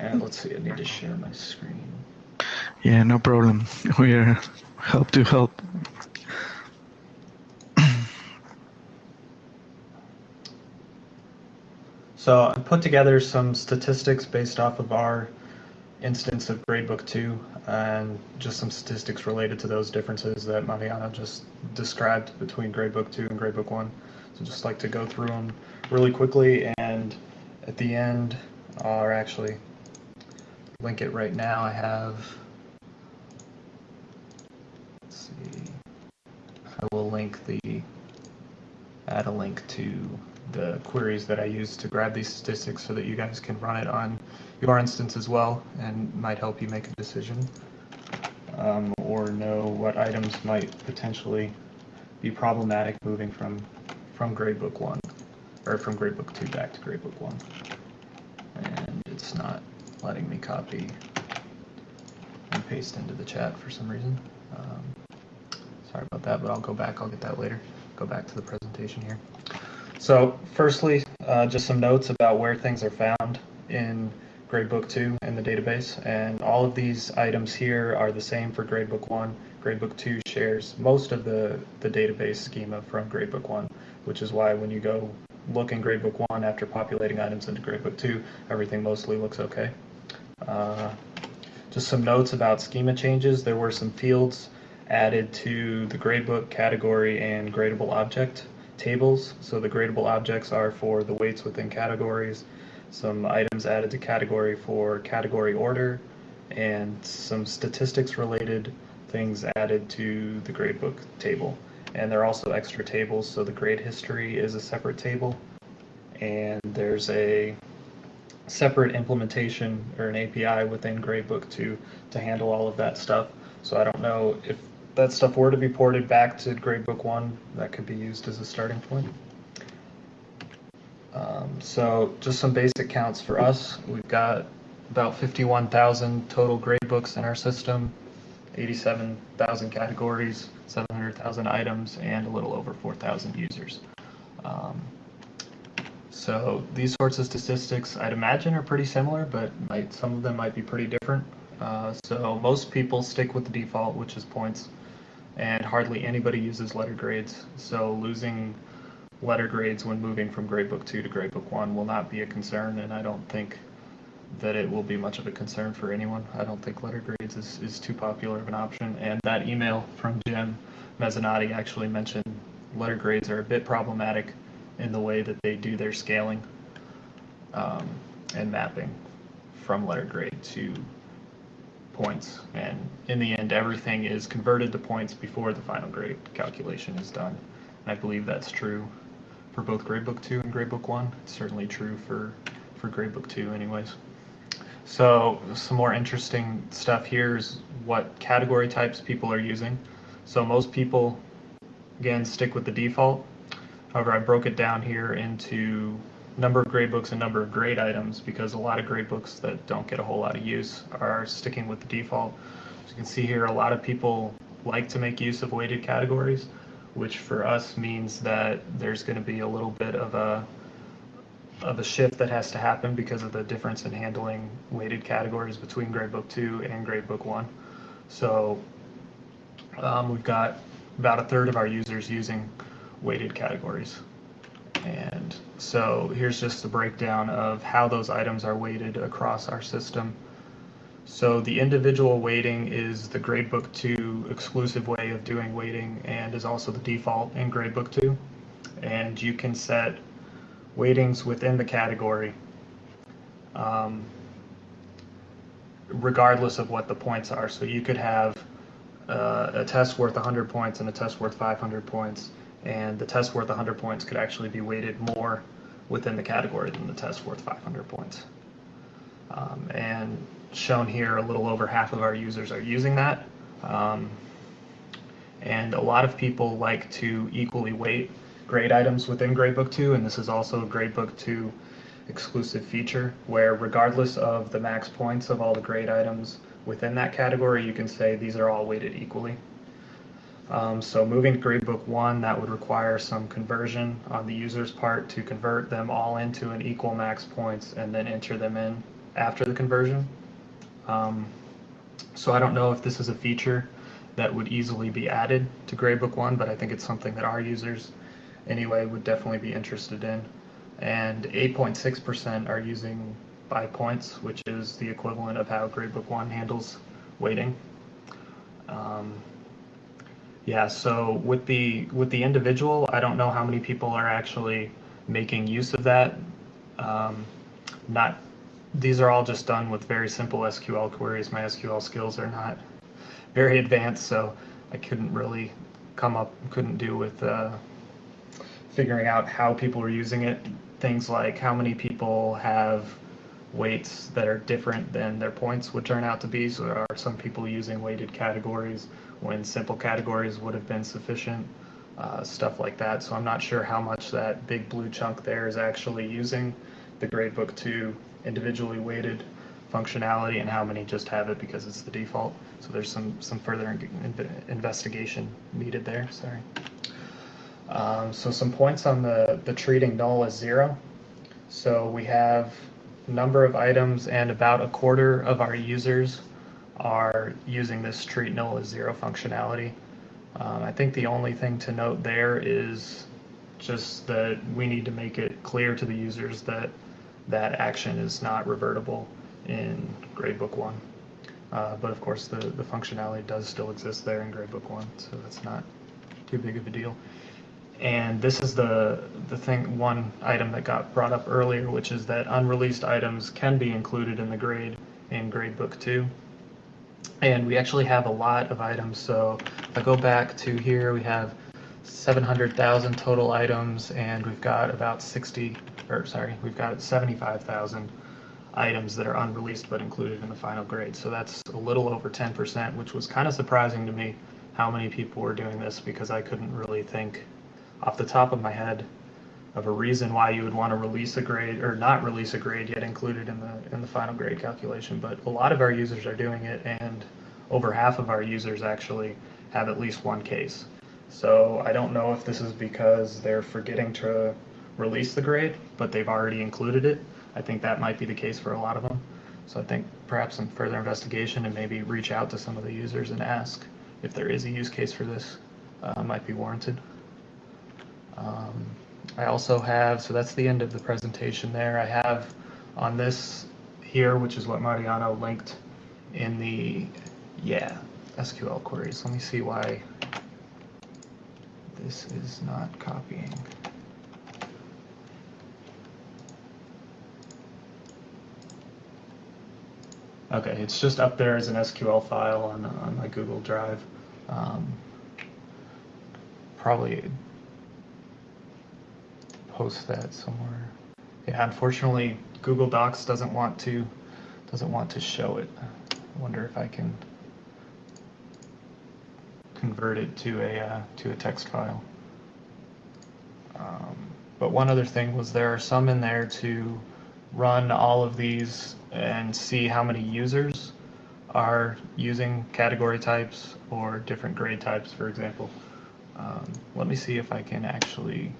And let's see, I need to share my screen. Yeah, no problem. We're help to help. So I put together some statistics based off of our instance of Gradebook 2 and just some statistics related to those differences that Mariano just described between Gradebook 2 and Gradebook 1. So just like to go through them really quickly and at the end, or actually link it right now, I have, let's see, I will link the, add a link to the queries that I use to grab these statistics so that you guys can run it on your instance as well and might help you make a decision um, or know what items might potentially be problematic moving from from gradebook 1 or from gradebook 2 back to gradebook 1 and it's not letting me copy and paste into the chat for some reason um, sorry about that but I'll go back I'll get that later go back to the presentation here so firstly, uh, just some notes about where things are found in Gradebook 2 in the database. And all of these items here are the same for Gradebook 1. Gradebook 2 shares most of the, the database schema from Gradebook 1, which is why when you go look in Gradebook 1 after populating items into Gradebook 2, everything mostly looks okay. Uh, just some notes about schema changes. There were some fields added to the gradebook category and gradable object tables. So the gradable objects are for the weights within categories, some items added to category for category order, and some statistics related things added to the gradebook table. And there are also extra tables, so the grade history is a separate table, and there's a separate implementation or an API within Gradebook to to handle all of that stuff. So I don't know if that stuff were to be ported back to Gradebook 1, that could be used as a starting point. Um, so just some basic counts for us. We've got about 51,000 total gradebooks in our system, 87,000 categories, 700,000 items, and a little over 4,000 users. Um, So these sorts of statistics, I'd imagine, are pretty similar, but might, some of them might be pretty different. Uh, so most people stick with the default, which is points, and hardly anybody uses letter grades. So losing letter grades when moving from gradebook 2 to gradebook 1 will not be a concern, and I don't think that it will be much of a concern for anyone. I don't think letter grades is, is too popular of an option. And that email from Jim Mezzanotte actually mentioned letter grades are a bit problematic in the way that they do their scaling um, and mapping from letter grade to points. And in the end, everything is converted to points before the final grade calculation is done. And I believe that's true for both gradebook 2 and gradebook 1. It's certainly true for, for gradebook 2 anyways. So some more interesting stuff here is what category types people are using. So most people, again, stick with the default. However, I broke it down here into number of gradebooks and number of grade items because a lot of gradebooks that don't get a whole lot of use are sticking with the default. As you can see here, a lot of people like to make use of weighted categories, which for us means that there's going to be a little bit of a of a shift that has to happen because of the difference in handling weighted categories between gradebook 2 and gradebook 1. So um, we've got about a third of our users using weighted categories. And so here's just a breakdown of how those items are weighted across our system. So the individual weighting is the gradebook 2 exclusive way of doing weighting and is also the default in gradebook 2. And you can set weightings within the category um, regardless of what the points are. So you could have uh, a test worth 100 points and a test worth 500 points, and the test worth 100 points could actually be weighted more within the category than the test worth 500 points. Um, and shown here, a little over half of our users are using that. Um, and a lot of people like to equally weight grade items within Gradebook 2, and this is also a Gradebook 2 exclusive feature where regardless of the max points of all the grade items within that category, you can say these are all weighted equally. Um, so moving to Gradebook 1, that would require some conversion on the user's part to convert them all into an equal max points and then enter them in after the conversion. Um, so I don't know if this is a feature that would easily be added to Gradebook 1, but I think it's something that our users anyway would definitely be interested in. And 8.6% are using by points, which is the equivalent of how Gradebook 1 handles weighting. Um, yeah, so with the with the individual, I don't know how many people are actually making use of that. Um, not these are all just done with very simple SQL queries. My SQL skills are not very advanced, so I couldn't really come up, couldn't do with uh, figuring out how people are using it. Things like how many people have weights that are different than their points would turn out to be. So there are some people using weighted categories when simple categories would have been sufficient, uh, stuff like that. So I'm not sure how much that big blue chunk there is actually using the gradebook 2 individually weighted functionality and how many just have it because it's the default. So there's some, some further in investigation needed there, sorry. Um, so some points on the, the treating null as zero. So we have number of items and about a quarter of our users are using this treat null as zero functionality. Um, I think the only thing to note there is just that we need to make it clear to the users that that action is not revertible in Gradebook 1. Uh, but of course the, the functionality does still exist there in Gradebook 1, so that's not too big of a deal. And this is the, the thing, one item that got brought up earlier, which is that unreleased items can be included in the grade in Gradebook 2. And we actually have a lot of items. So if I go back to here, we have 700,000 total items, and we've got about 60, or sorry, we've got 75,000 items that are unreleased but included in the final grade. So that's a little over 10%, which was kind of surprising to me how many people were doing this because I couldn't really think off the top of my head of a reason why you would want to release a grade or not release a grade yet included in the in the final grade calculation. But a lot of our users are doing it, and over half of our users actually have at least one case. So I don't know if this is because they're forgetting to release the grade, but they've already included it. I think that might be the case for a lot of them. So I think perhaps some further investigation and maybe reach out to some of the users and ask if there is a use case for this uh, might be warranted. Um, I also have, so that's the end of the presentation there. I have on this here, which is what Mariano linked in the, yeah, SQL queries. Let me see why this is not copying. Okay, it's just up there as an SQL file on, on my Google Drive. Um, probably post that somewhere. Yeah, unfortunately, Google Docs doesn't want to doesn't want to show it. I wonder if I can convert it to a uh, to a text file. Um, but one other thing was there are some in there to run all of these and see how many users are using category types or different grade types, for example. Um, let me see if I can actually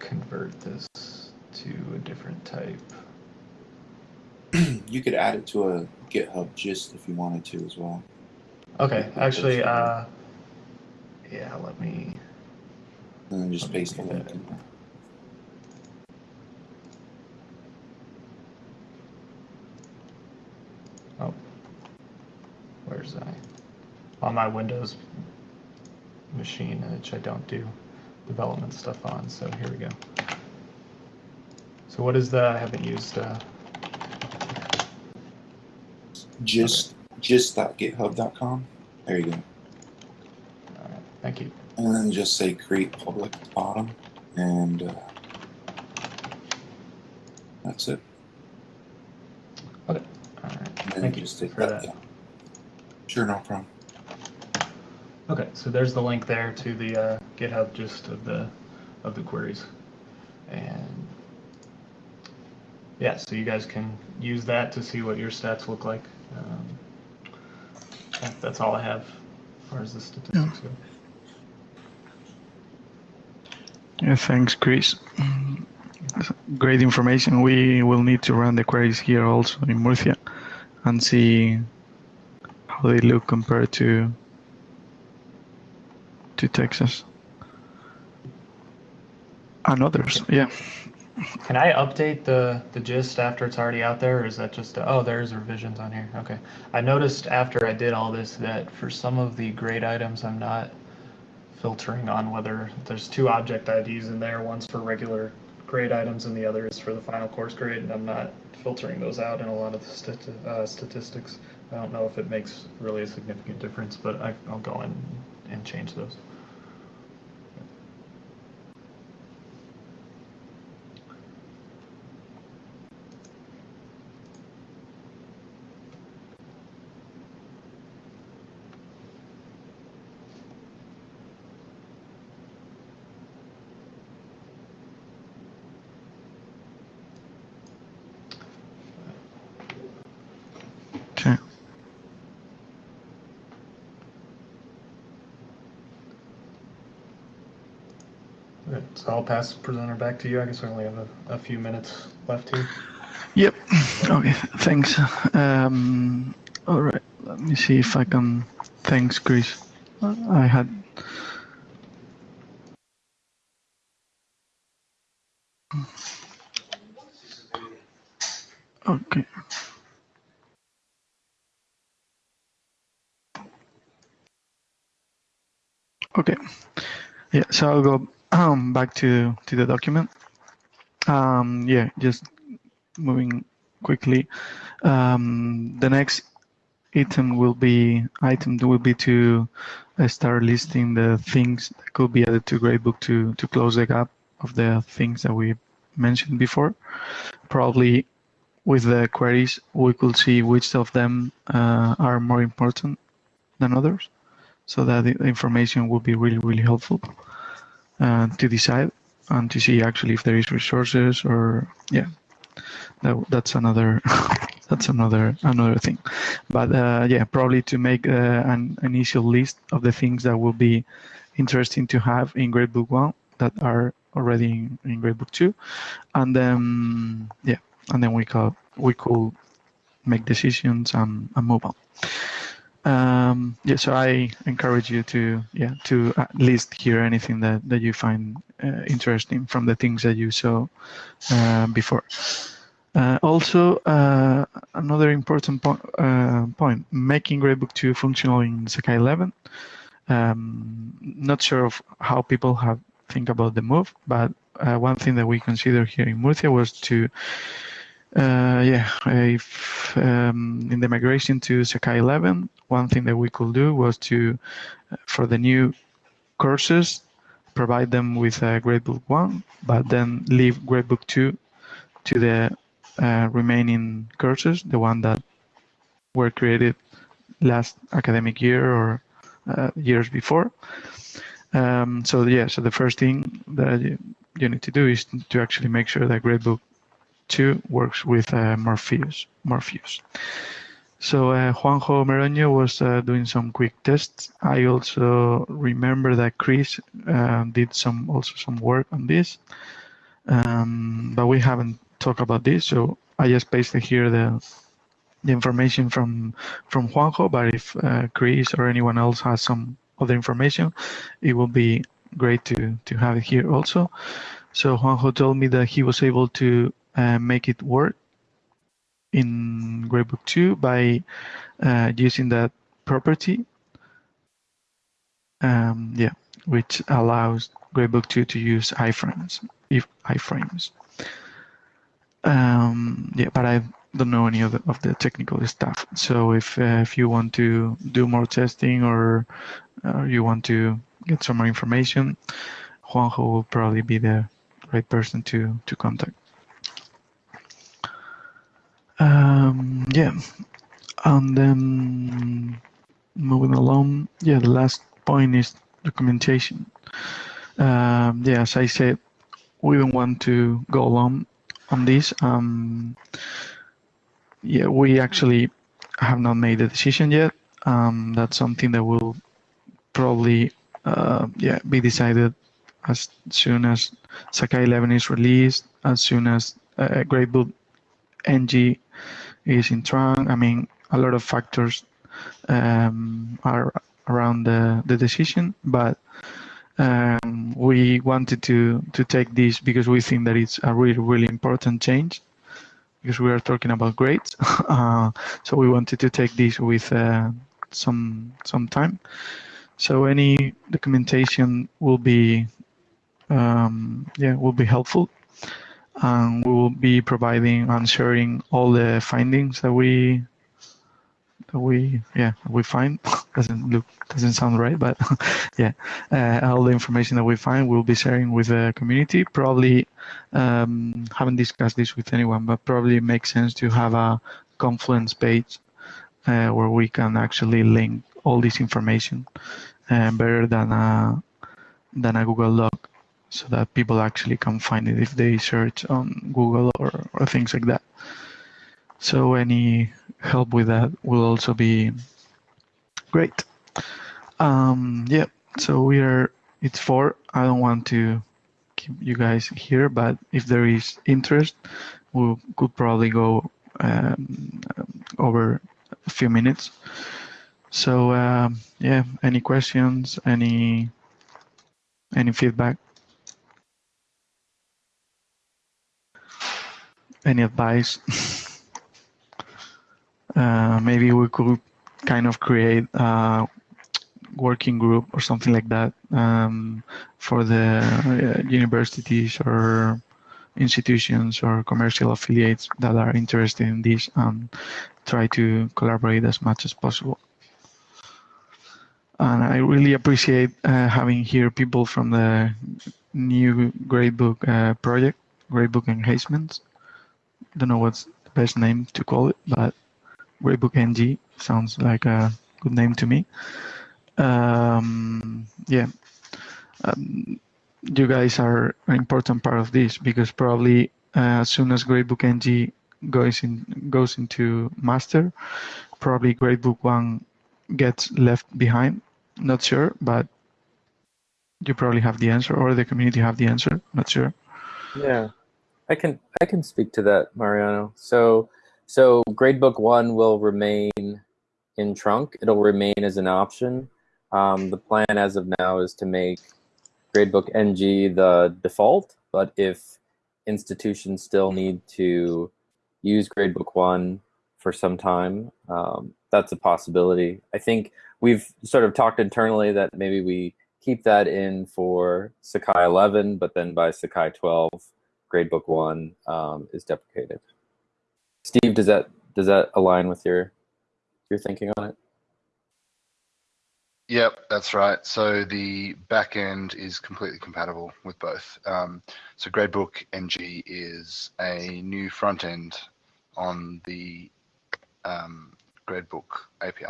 convert this to a different type. you could add it to a GitHub gist if you wanted to as well. Okay, actually, uh, yeah, let me. And then just paste the link. in there. Oh, where's I? On my Windows machine, which I don't do development stuff on. So here we go. So what is the? I haven't used. Uh, Gist, gist.github.com. There you go. all right, thank you. And then just say create public bottom. And uh, that's it. Okay. All right. And Thank you for that. yeah. Sure, no problem. Okay, so there's the link there to the uh, GitHub gist of the of the queries, and yeah, so you guys can use that to see what your stats look like. Um, yeah, that's all I have as far as the statistics go. Yeah, thanks, Chris. Great information. We will need to run the queries here also in Murcia and see how they look compared to to Texas and others. Yeah. Can I update the the gist after it's already out there, or is that just oh there's revisions on here? Okay. I noticed after I did all this that for some of the grade items, I'm not filtering on whether there's two object IDs in there. One's for regular grade items, and the other is for the final course grade. And I'm not filtering those out in a lot of the stati- uh, statistics. I don't know if it makes really a significant difference, but I, I'll go in and change those. So I'll pass the presenter back to you. I guess we only have a, a few minutes left here. Yep. Okay. Thanks. Um, all right. Let me see if I can. Thanks, Chris. I had. Okay. Okay. Yeah. So I'll go um, back to to the document. Um, yeah. Just moving quickly. Um, the next item will be item will be to uh, start listing the things that could be added to Gradebook to to close the gap of the things that we mentioned before. Probably with the queries, we could see which of them uh, are more important than others, so that the information will be really really helpful to decide and to see actually if there is resources or yeah that, that's another that's another another thing but uh, yeah probably to make uh, an initial list of the things that will be interesting to have in gradebook one that are already in, in Gradebook 2. And then, yeah, and then we could, we could make decisions and, and move on. Um, yeah, so I encourage you to, yeah, to at least hear anything that, that you find uh, interesting from the things that you saw uh, before. Uh, also, uh, another important po uh, point, making Gradebook 2 functional in Sakai 11. Um, not sure of how people have think about the move, but uh, one thing that we considered here in Murcia was to, uh, yeah, if um, in the migration to Sakai 11, one thing that we could do was to, uh, for the new courses, provide them with a Gradebook 1, but then leave Gradebook 2 to the uh, remaining courses, the one that were created last academic year or uh, years before. Um, so yeah, so the first thing that you, you, need to do is to actually make sure that Gradebook 2 works with uh, Morpheus. Morpheus. So uh, Juanjo Meroño was uh, doing some quick tests. I also remember that Chris uh, did some also some work on this, um, but we haven't talked about this. So I just pasted here the the information from from Juanjo. But if uh, Chris or anyone else has some other information, it will be great to to have it here also. So Juanjo told me that he was able to uh, make it work in Gradebook 2 by uh, using that property. Um, yeah, which allows Gradebook 2 to use iframes, if iframes. Um, yeah, but I don't know any of the, of the technical stuff. So if uh, if you want to do more testing or uh, you want to get some more information, Juanjo will probably be the right person to to contact. Um, yeah, and then moving along, yeah, the last point is documentation. Um, yeah, as I said, we don't want to go along on this. Um, yeah, we actually have not made a decision yet. Um, that's something that will probably uh, yeah be decided as soon as Sakai 11 is released, as soon as uh, Gradebook NG is in trunk. I mean, a lot of factors um, are around the, the decision, but um, we wanted to to take this because we think that it's a really really important change because we are talking about grades. uh, so we wanted to take this with uh, some some time. So any documentation will be um, yeah will be helpful and we will be providing and sharing all the findings that we that we yeah we find. Doesn't look doesn't sound right but yeah. Uh, all the information that we find we'll be sharing with the community. Probably um, haven't discussed this with anyone but probably it makes sense to have a confluence page uh, where we can actually link all this information uh, better than a than a google doc so that people actually can find it if they search on Google or, or things like that. So any help with that will also be great. Um, yeah, so we are, it's four. I don't want to keep you guys here, but if there is interest, we could probably go um, over a few minutes. So um, yeah, any questions, any any feedback? Any advice? uh, maybe we could kind of create a working group or something like that um, for the uh, universities or institutions or commercial affiliates that are interested in this and try to collaborate as much as possible. And I really appreciate uh, having here people from the new Gradebook uh, project, Gradebook Enhancements don't know what's the best name to call it, but Gradebook NG sounds like a good name to me. Um, yeah, um, you guys are an important part of this because probably uh, as soon as Gradebook NG goes in goes into master, probably Gradebook One gets left behind. Not sure, but you probably have the answer, or the community have the answer. Not sure. Yeah, I can I can speak to that, Mariano. So so gradebook one will remain in trunk. It'll remain as an option. Um, the plan as of now is to make gradebook NG the default, but if institutions still need to use gradebook one for some time, um, that's a possibility. I think we've sort of talked internally that maybe we keep that in for Sakai 11, but then by Sakai 12, gradebook one um, is deprecated. Steve, does that does that align with your your thinking on it? Yep, that's right. So the back end is completely compatible with both. Um, so Gradebook NG is a new front end on the um, Gradebook API.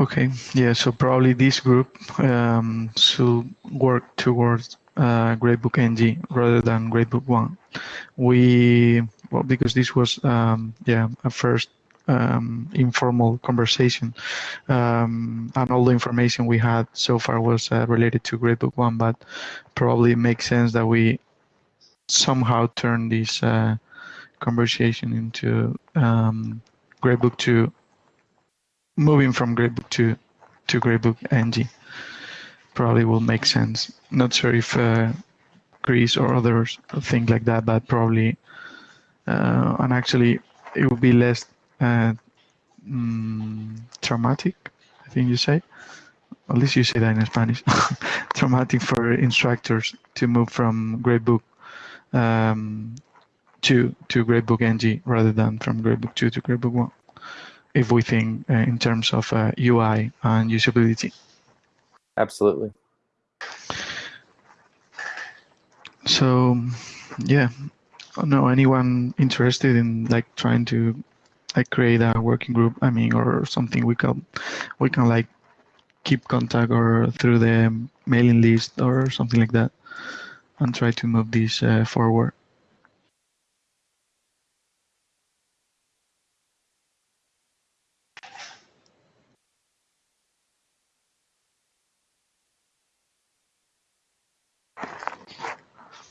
Okay, yeah, so probably this group um, should work towards uh, Gradebook NG rather than Gradebook One. We well because this was um, yeah a first um, informal conversation, um, and all the information we had so far was uh, related to Gradebook One, but probably it makes sense that we somehow turn this uh, conversation into um, Gradebook Two, moving from Gradebook Two to Gradebook NG probably will make sense. Not sure if uh, Chris or others think like that, but probably, uh, and actually, it will be less uh, mm, traumatic. I think you say. At least you say that in Spanish. traumatic for instructors to move from Gradebook um, two to Gradebook NG rather than from Gradebook two to Gradebook one. If we think uh, in terms of uh, UI and usability. Absolutely. So, yeah, no, anyone interested in like trying to like create a working group? I mean, or something we can we can like keep contact or through the mailing list or something like that, and try to move this uh, forward.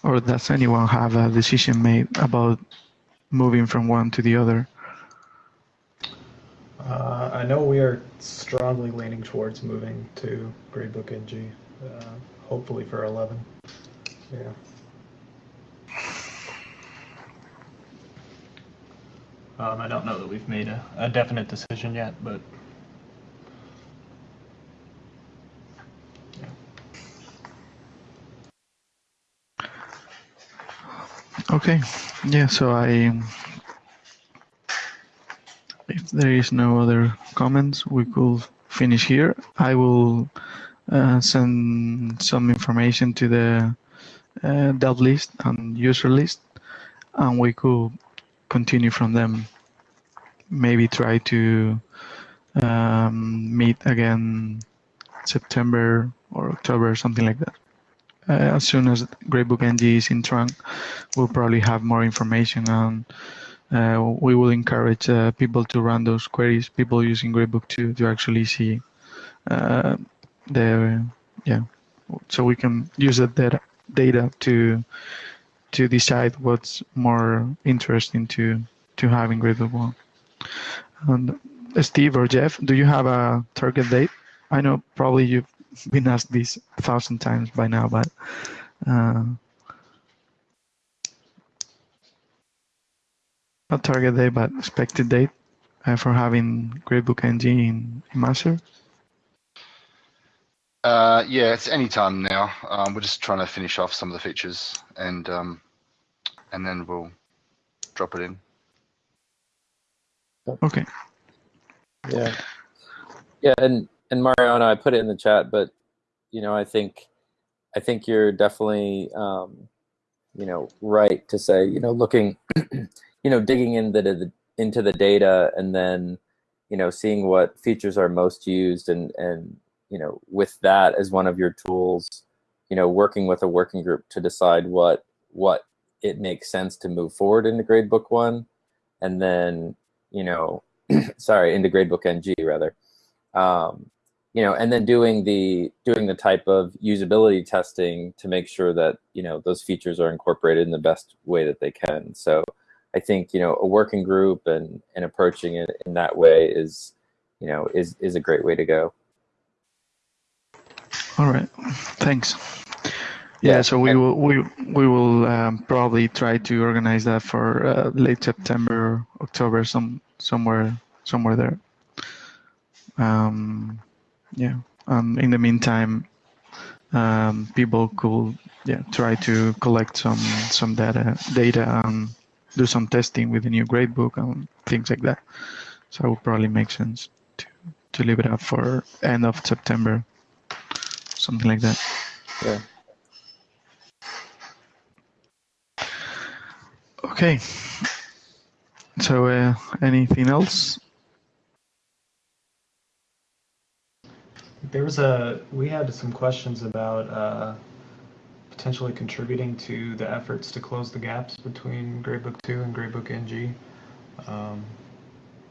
Or does anyone have a decision made about moving from one to the other? Uh, I know we are strongly leaning towards moving to Gradebook NG, uh, hopefully for 11. Yeah. Um, I don't know that we've made a, a definite decision yet, but Okay, yeah, so I, if there is no other comments, we could finish here. I will uh, send some information to the uh, dev list and user list, and we could continue from them. Maybe try to um, meet again September or October, something like that. Uh, as soon as Gradebook NG is in trunk, we'll probably have more information and uh, we will encourage uh, people to run those queries, people using Gradebook to, to actually see uh, the, yeah, so we can use that data, data to to decide what's more interesting to, to have in Gradebook 1. And Steve or Jeff, do you have a target date? I know probably you've been asked this a thousand times by now, but uh, not target date, but expected date uh, for having Gradebook NG in, in Master. Uh, yeah, it's any time now. Um, we're just trying to finish off some of the features, and um, and then we'll drop it in. Okay. Yeah. Yeah, and and Mariano, I put it in the chat, but you know, I think I think you're definitely um, you know right to say you know looking you know digging into the into the data and then you know seeing what features are most used and and you know with that as one of your tools you know working with a working group to decide what what it makes sense to move forward into gradebook one and then you know sorry into gradebook ng rather. Um, you know, and then doing the doing the type of usability testing to make sure that you know those features are incorporated in the best way that they can. So I think you know a working group and and approaching it in that way is you know is is a great way to go. All right, thanks. Yeah, so we will we we will um, probably try to organize that for uh, late September, October, some somewhere somewhere there. Um, yeah. Um, in the meantime, um, people could yeah try to collect some some data data and do some testing with the new gradebook and things like that. So it would probably make sense to to leave it up for end of September, something like that. Yeah. Okay. So, uh, anything else? There was a, we had some questions about uh, potentially contributing to the efforts to close the gaps between Gradebook 2 and Gradebook NG. Um,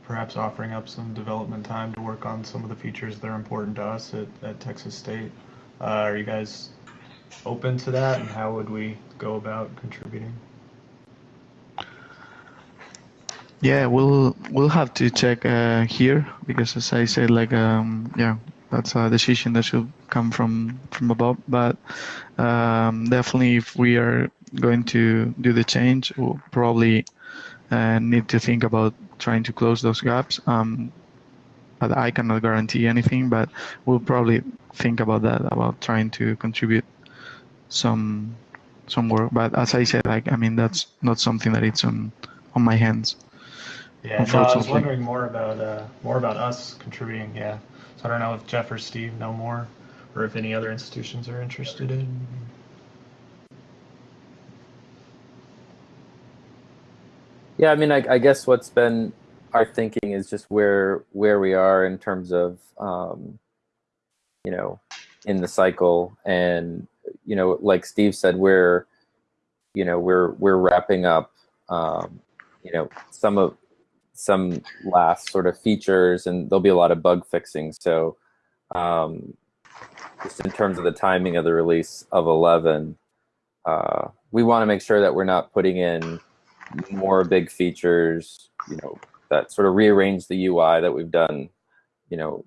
perhaps offering up some development time to work on some of the features that are important to us at, at Texas State. Uh, are you guys open to that and how would we go about contributing? Yeah, we'll we'll have to check uh, here because, as I said, like um, yeah, that's a decision that should come from from above. But um, definitely, if we are going to do the change, we'll probably uh, need to think about trying to close those gaps. Um, but I cannot guarantee anything, but we'll probably think about that, about trying to contribute some some work. But as I said, like I mean, that's not something that it's on on my hands. Yeah, no, I was wondering more about uh, more about us contributing. Yeah, so I don't know if Jeff or Steve know more, or if any other institutions are interested in. Yeah, I mean, I, I guess what's been our thinking is just where where we are in terms of um, you know in the cycle, and you know, like Steve said, we're you know we're we're wrapping up um, you know some of some last sort of features, and there'll be a lot of bug fixing. So um, just in terms of the timing of the release of 11, uh, we want to make sure that we're not putting in more big features, you know, that sort of rearrange the UI that we've done, you know,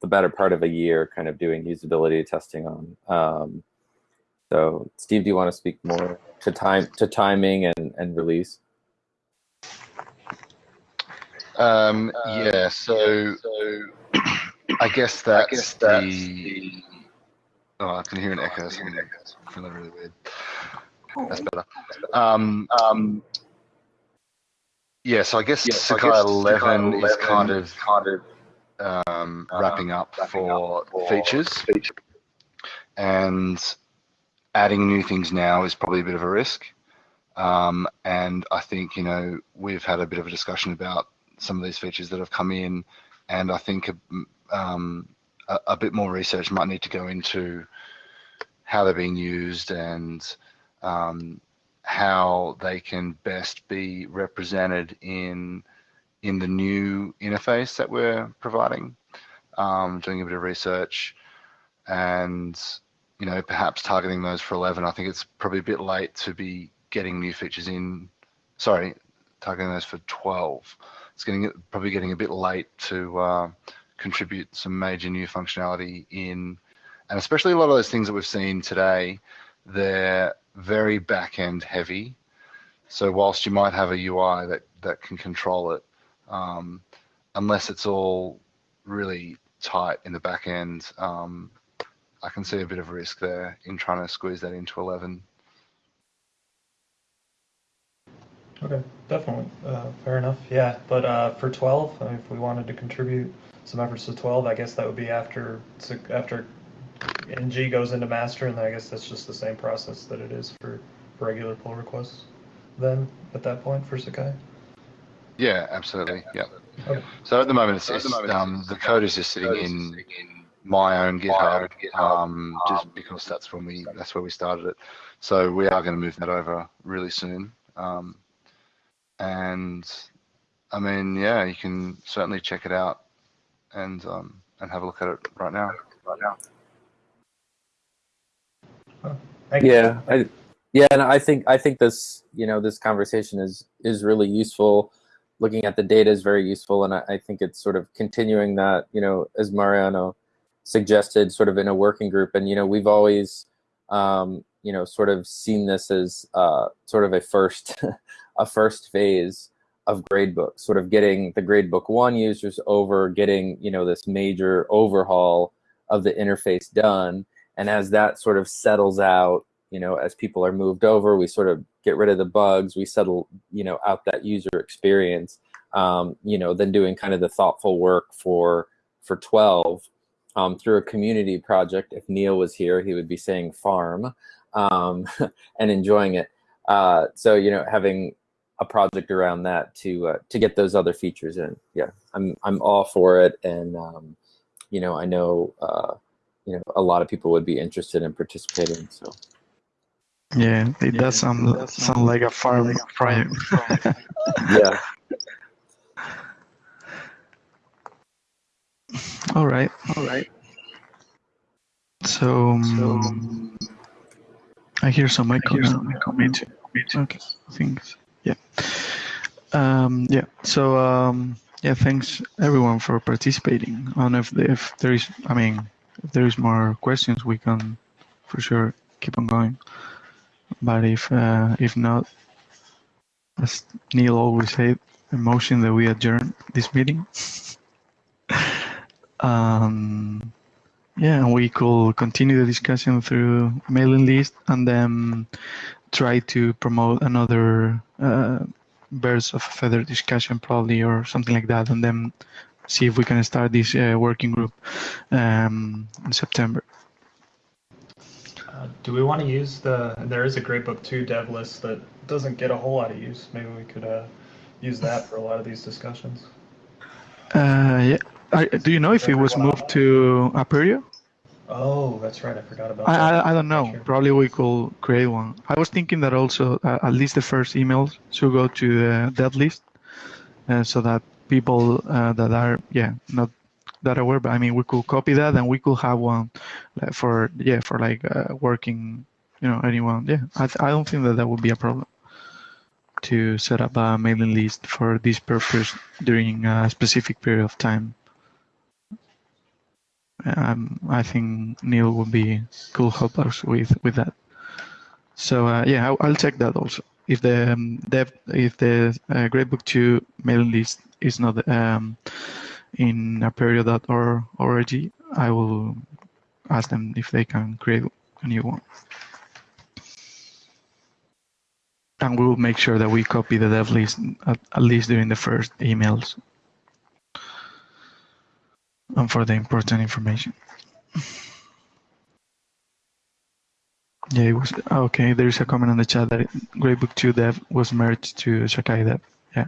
the better part of a year kind of doing usability testing on. Um, so Steve, do you want to speak more to time to timing and, and release? Um, yeah, so I guess that's the. Oh, I can hear an echo. So I'm feeling really weird. That's better. Um, um, yeah, so I guess Sakai 11 is kind of kind um, wrapping up for features, and adding new things now is probably a bit of a risk. Um, and I think you know we've had a bit of a discussion about some of these features that have come in, and I think um, a, a bit more research might need to go into how they're being used and um, how they can best be represented in in the new interface that we're providing. Um, doing a bit of research, and you know perhaps targeting those for 11. I think it's probably a bit late to be getting new features in. Sorry, targeting those for 12. It's getting probably getting a bit late to uh, contribute some major new functionality in, and especially a lot of those things that we've seen today. They're very back end heavy. So whilst you might have a UI that that can control it, um, unless it's all really tight in the back end, um, I can see a bit of risk there in trying to squeeze that into 11. Okay, definitely. Uh, fair enough. Yeah, but uh, for 12, I mean, if we wanted to contribute some efforts to 12, I guess that would be after after NG goes into master, and I guess that's just the same process that it is for, for regular pull requests. Then at that point for Sakai. Yeah, absolutely. Yeah. Okay. So at the moment, it's, it's um, the code is just sitting in my own GitHub, um, just because that's when we that's where we started it. So we are going to move that over really soon. Um, and I mean, yeah, you can certainly check it out and um, and have a look at it right now. Right now. Thank you. Yeah, I, yeah, and I think I think this you know this conversation is is really useful. Looking at the data is very useful, and I, I think it's sort of continuing that you know as Mariano suggested, sort of in a working group, and you know we've always um, you know sort of seen this as uh, sort of a first a first phase of gradebook, sort of getting the gradebook one users over, getting you know this major overhaul of the interface done, and as that sort of settles out, you know, as people are moved over, we sort of get rid of the bugs, we settle you know out that user experience, um, you know, then doing kind of the thoughtful work for for 12 um, through a community project. If Neil was here, he would be saying farm um, and enjoying it. Uh, so you know, having a project around that to uh, to get those other features in. Yeah, I'm I'm all for it, and um, you know, I know uh, you know a lot of people would be interested in participating. So Yeah, it does sound sound like a farm project. yeah, all right, all right. So, um, I hear some echo now. Me too. Okay, I think yeah. Um, yeah. So um, yeah, thanks everyone for participating. I if, if there is, I mean, if there is more questions, we can for sure keep on going. But if uh, if not, as Neil always said, a motion that we adjourn this meeting. um, yeah, and we could continue the discussion through mailing list and then try to promote another uh, burst of further discussion probably or something like that and then see if we can start this uh, working group um, in September. Uh, do we want to use the? There is a Gradebook 2 dev list that doesn't get a whole lot of use. Maybe we could uh, use that for a lot of these discussions. Uh, yeah. I, do you know if it was moved to Apereo? Oh, that's right. I forgot about I, that. I, I don't know. Sure. Probably we could create one. I was thinking that also uh, at least the first emails should go to the dev list, uh, so that people uh, that are yeah not that aware, but I mean we could copy that and we could have one like, for yeah for like uh, working you know anyone yeah I, I don't think that that would be a problem to set up a mailing list for this purpose during a specific period of time. Um, I think Neil would be could help us with with that. So uh, yeah, I'll, I'll check that also. If the um, dev, if the uh, Gradebook 2 mailing list is not um, in apereo.org, I will ask them if they can create a new one. And we will make sure that we copy the dev list at, at least during the first emails and for the important information. Yeah, it was okay. There is a comment on the chat that Gradebook 2 dev was merged to Sakai dev. Yeah,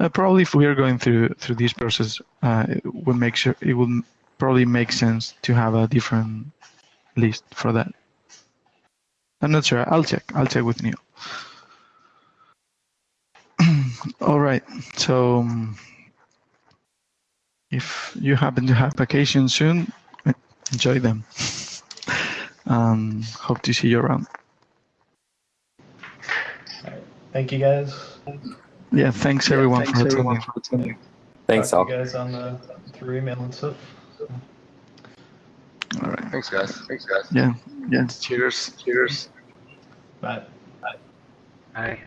uh, probably if we are going through through this process, uh, it will make sure it will probably make sense to have a different list for that. I'm not sure. I'll check. I'll check with Neil. All right. So. If you happen to have vacation soon, enjoy them. um, hope to see you around. Thank you guys. Yeah, thanks everyone for attending. thanks Talk all. to you guys on the through email and stuff. All right. Thanks, guys. Thanks, guys. Yeah. Yeah. Cheers. Cheers. Bye. Bye. Bye.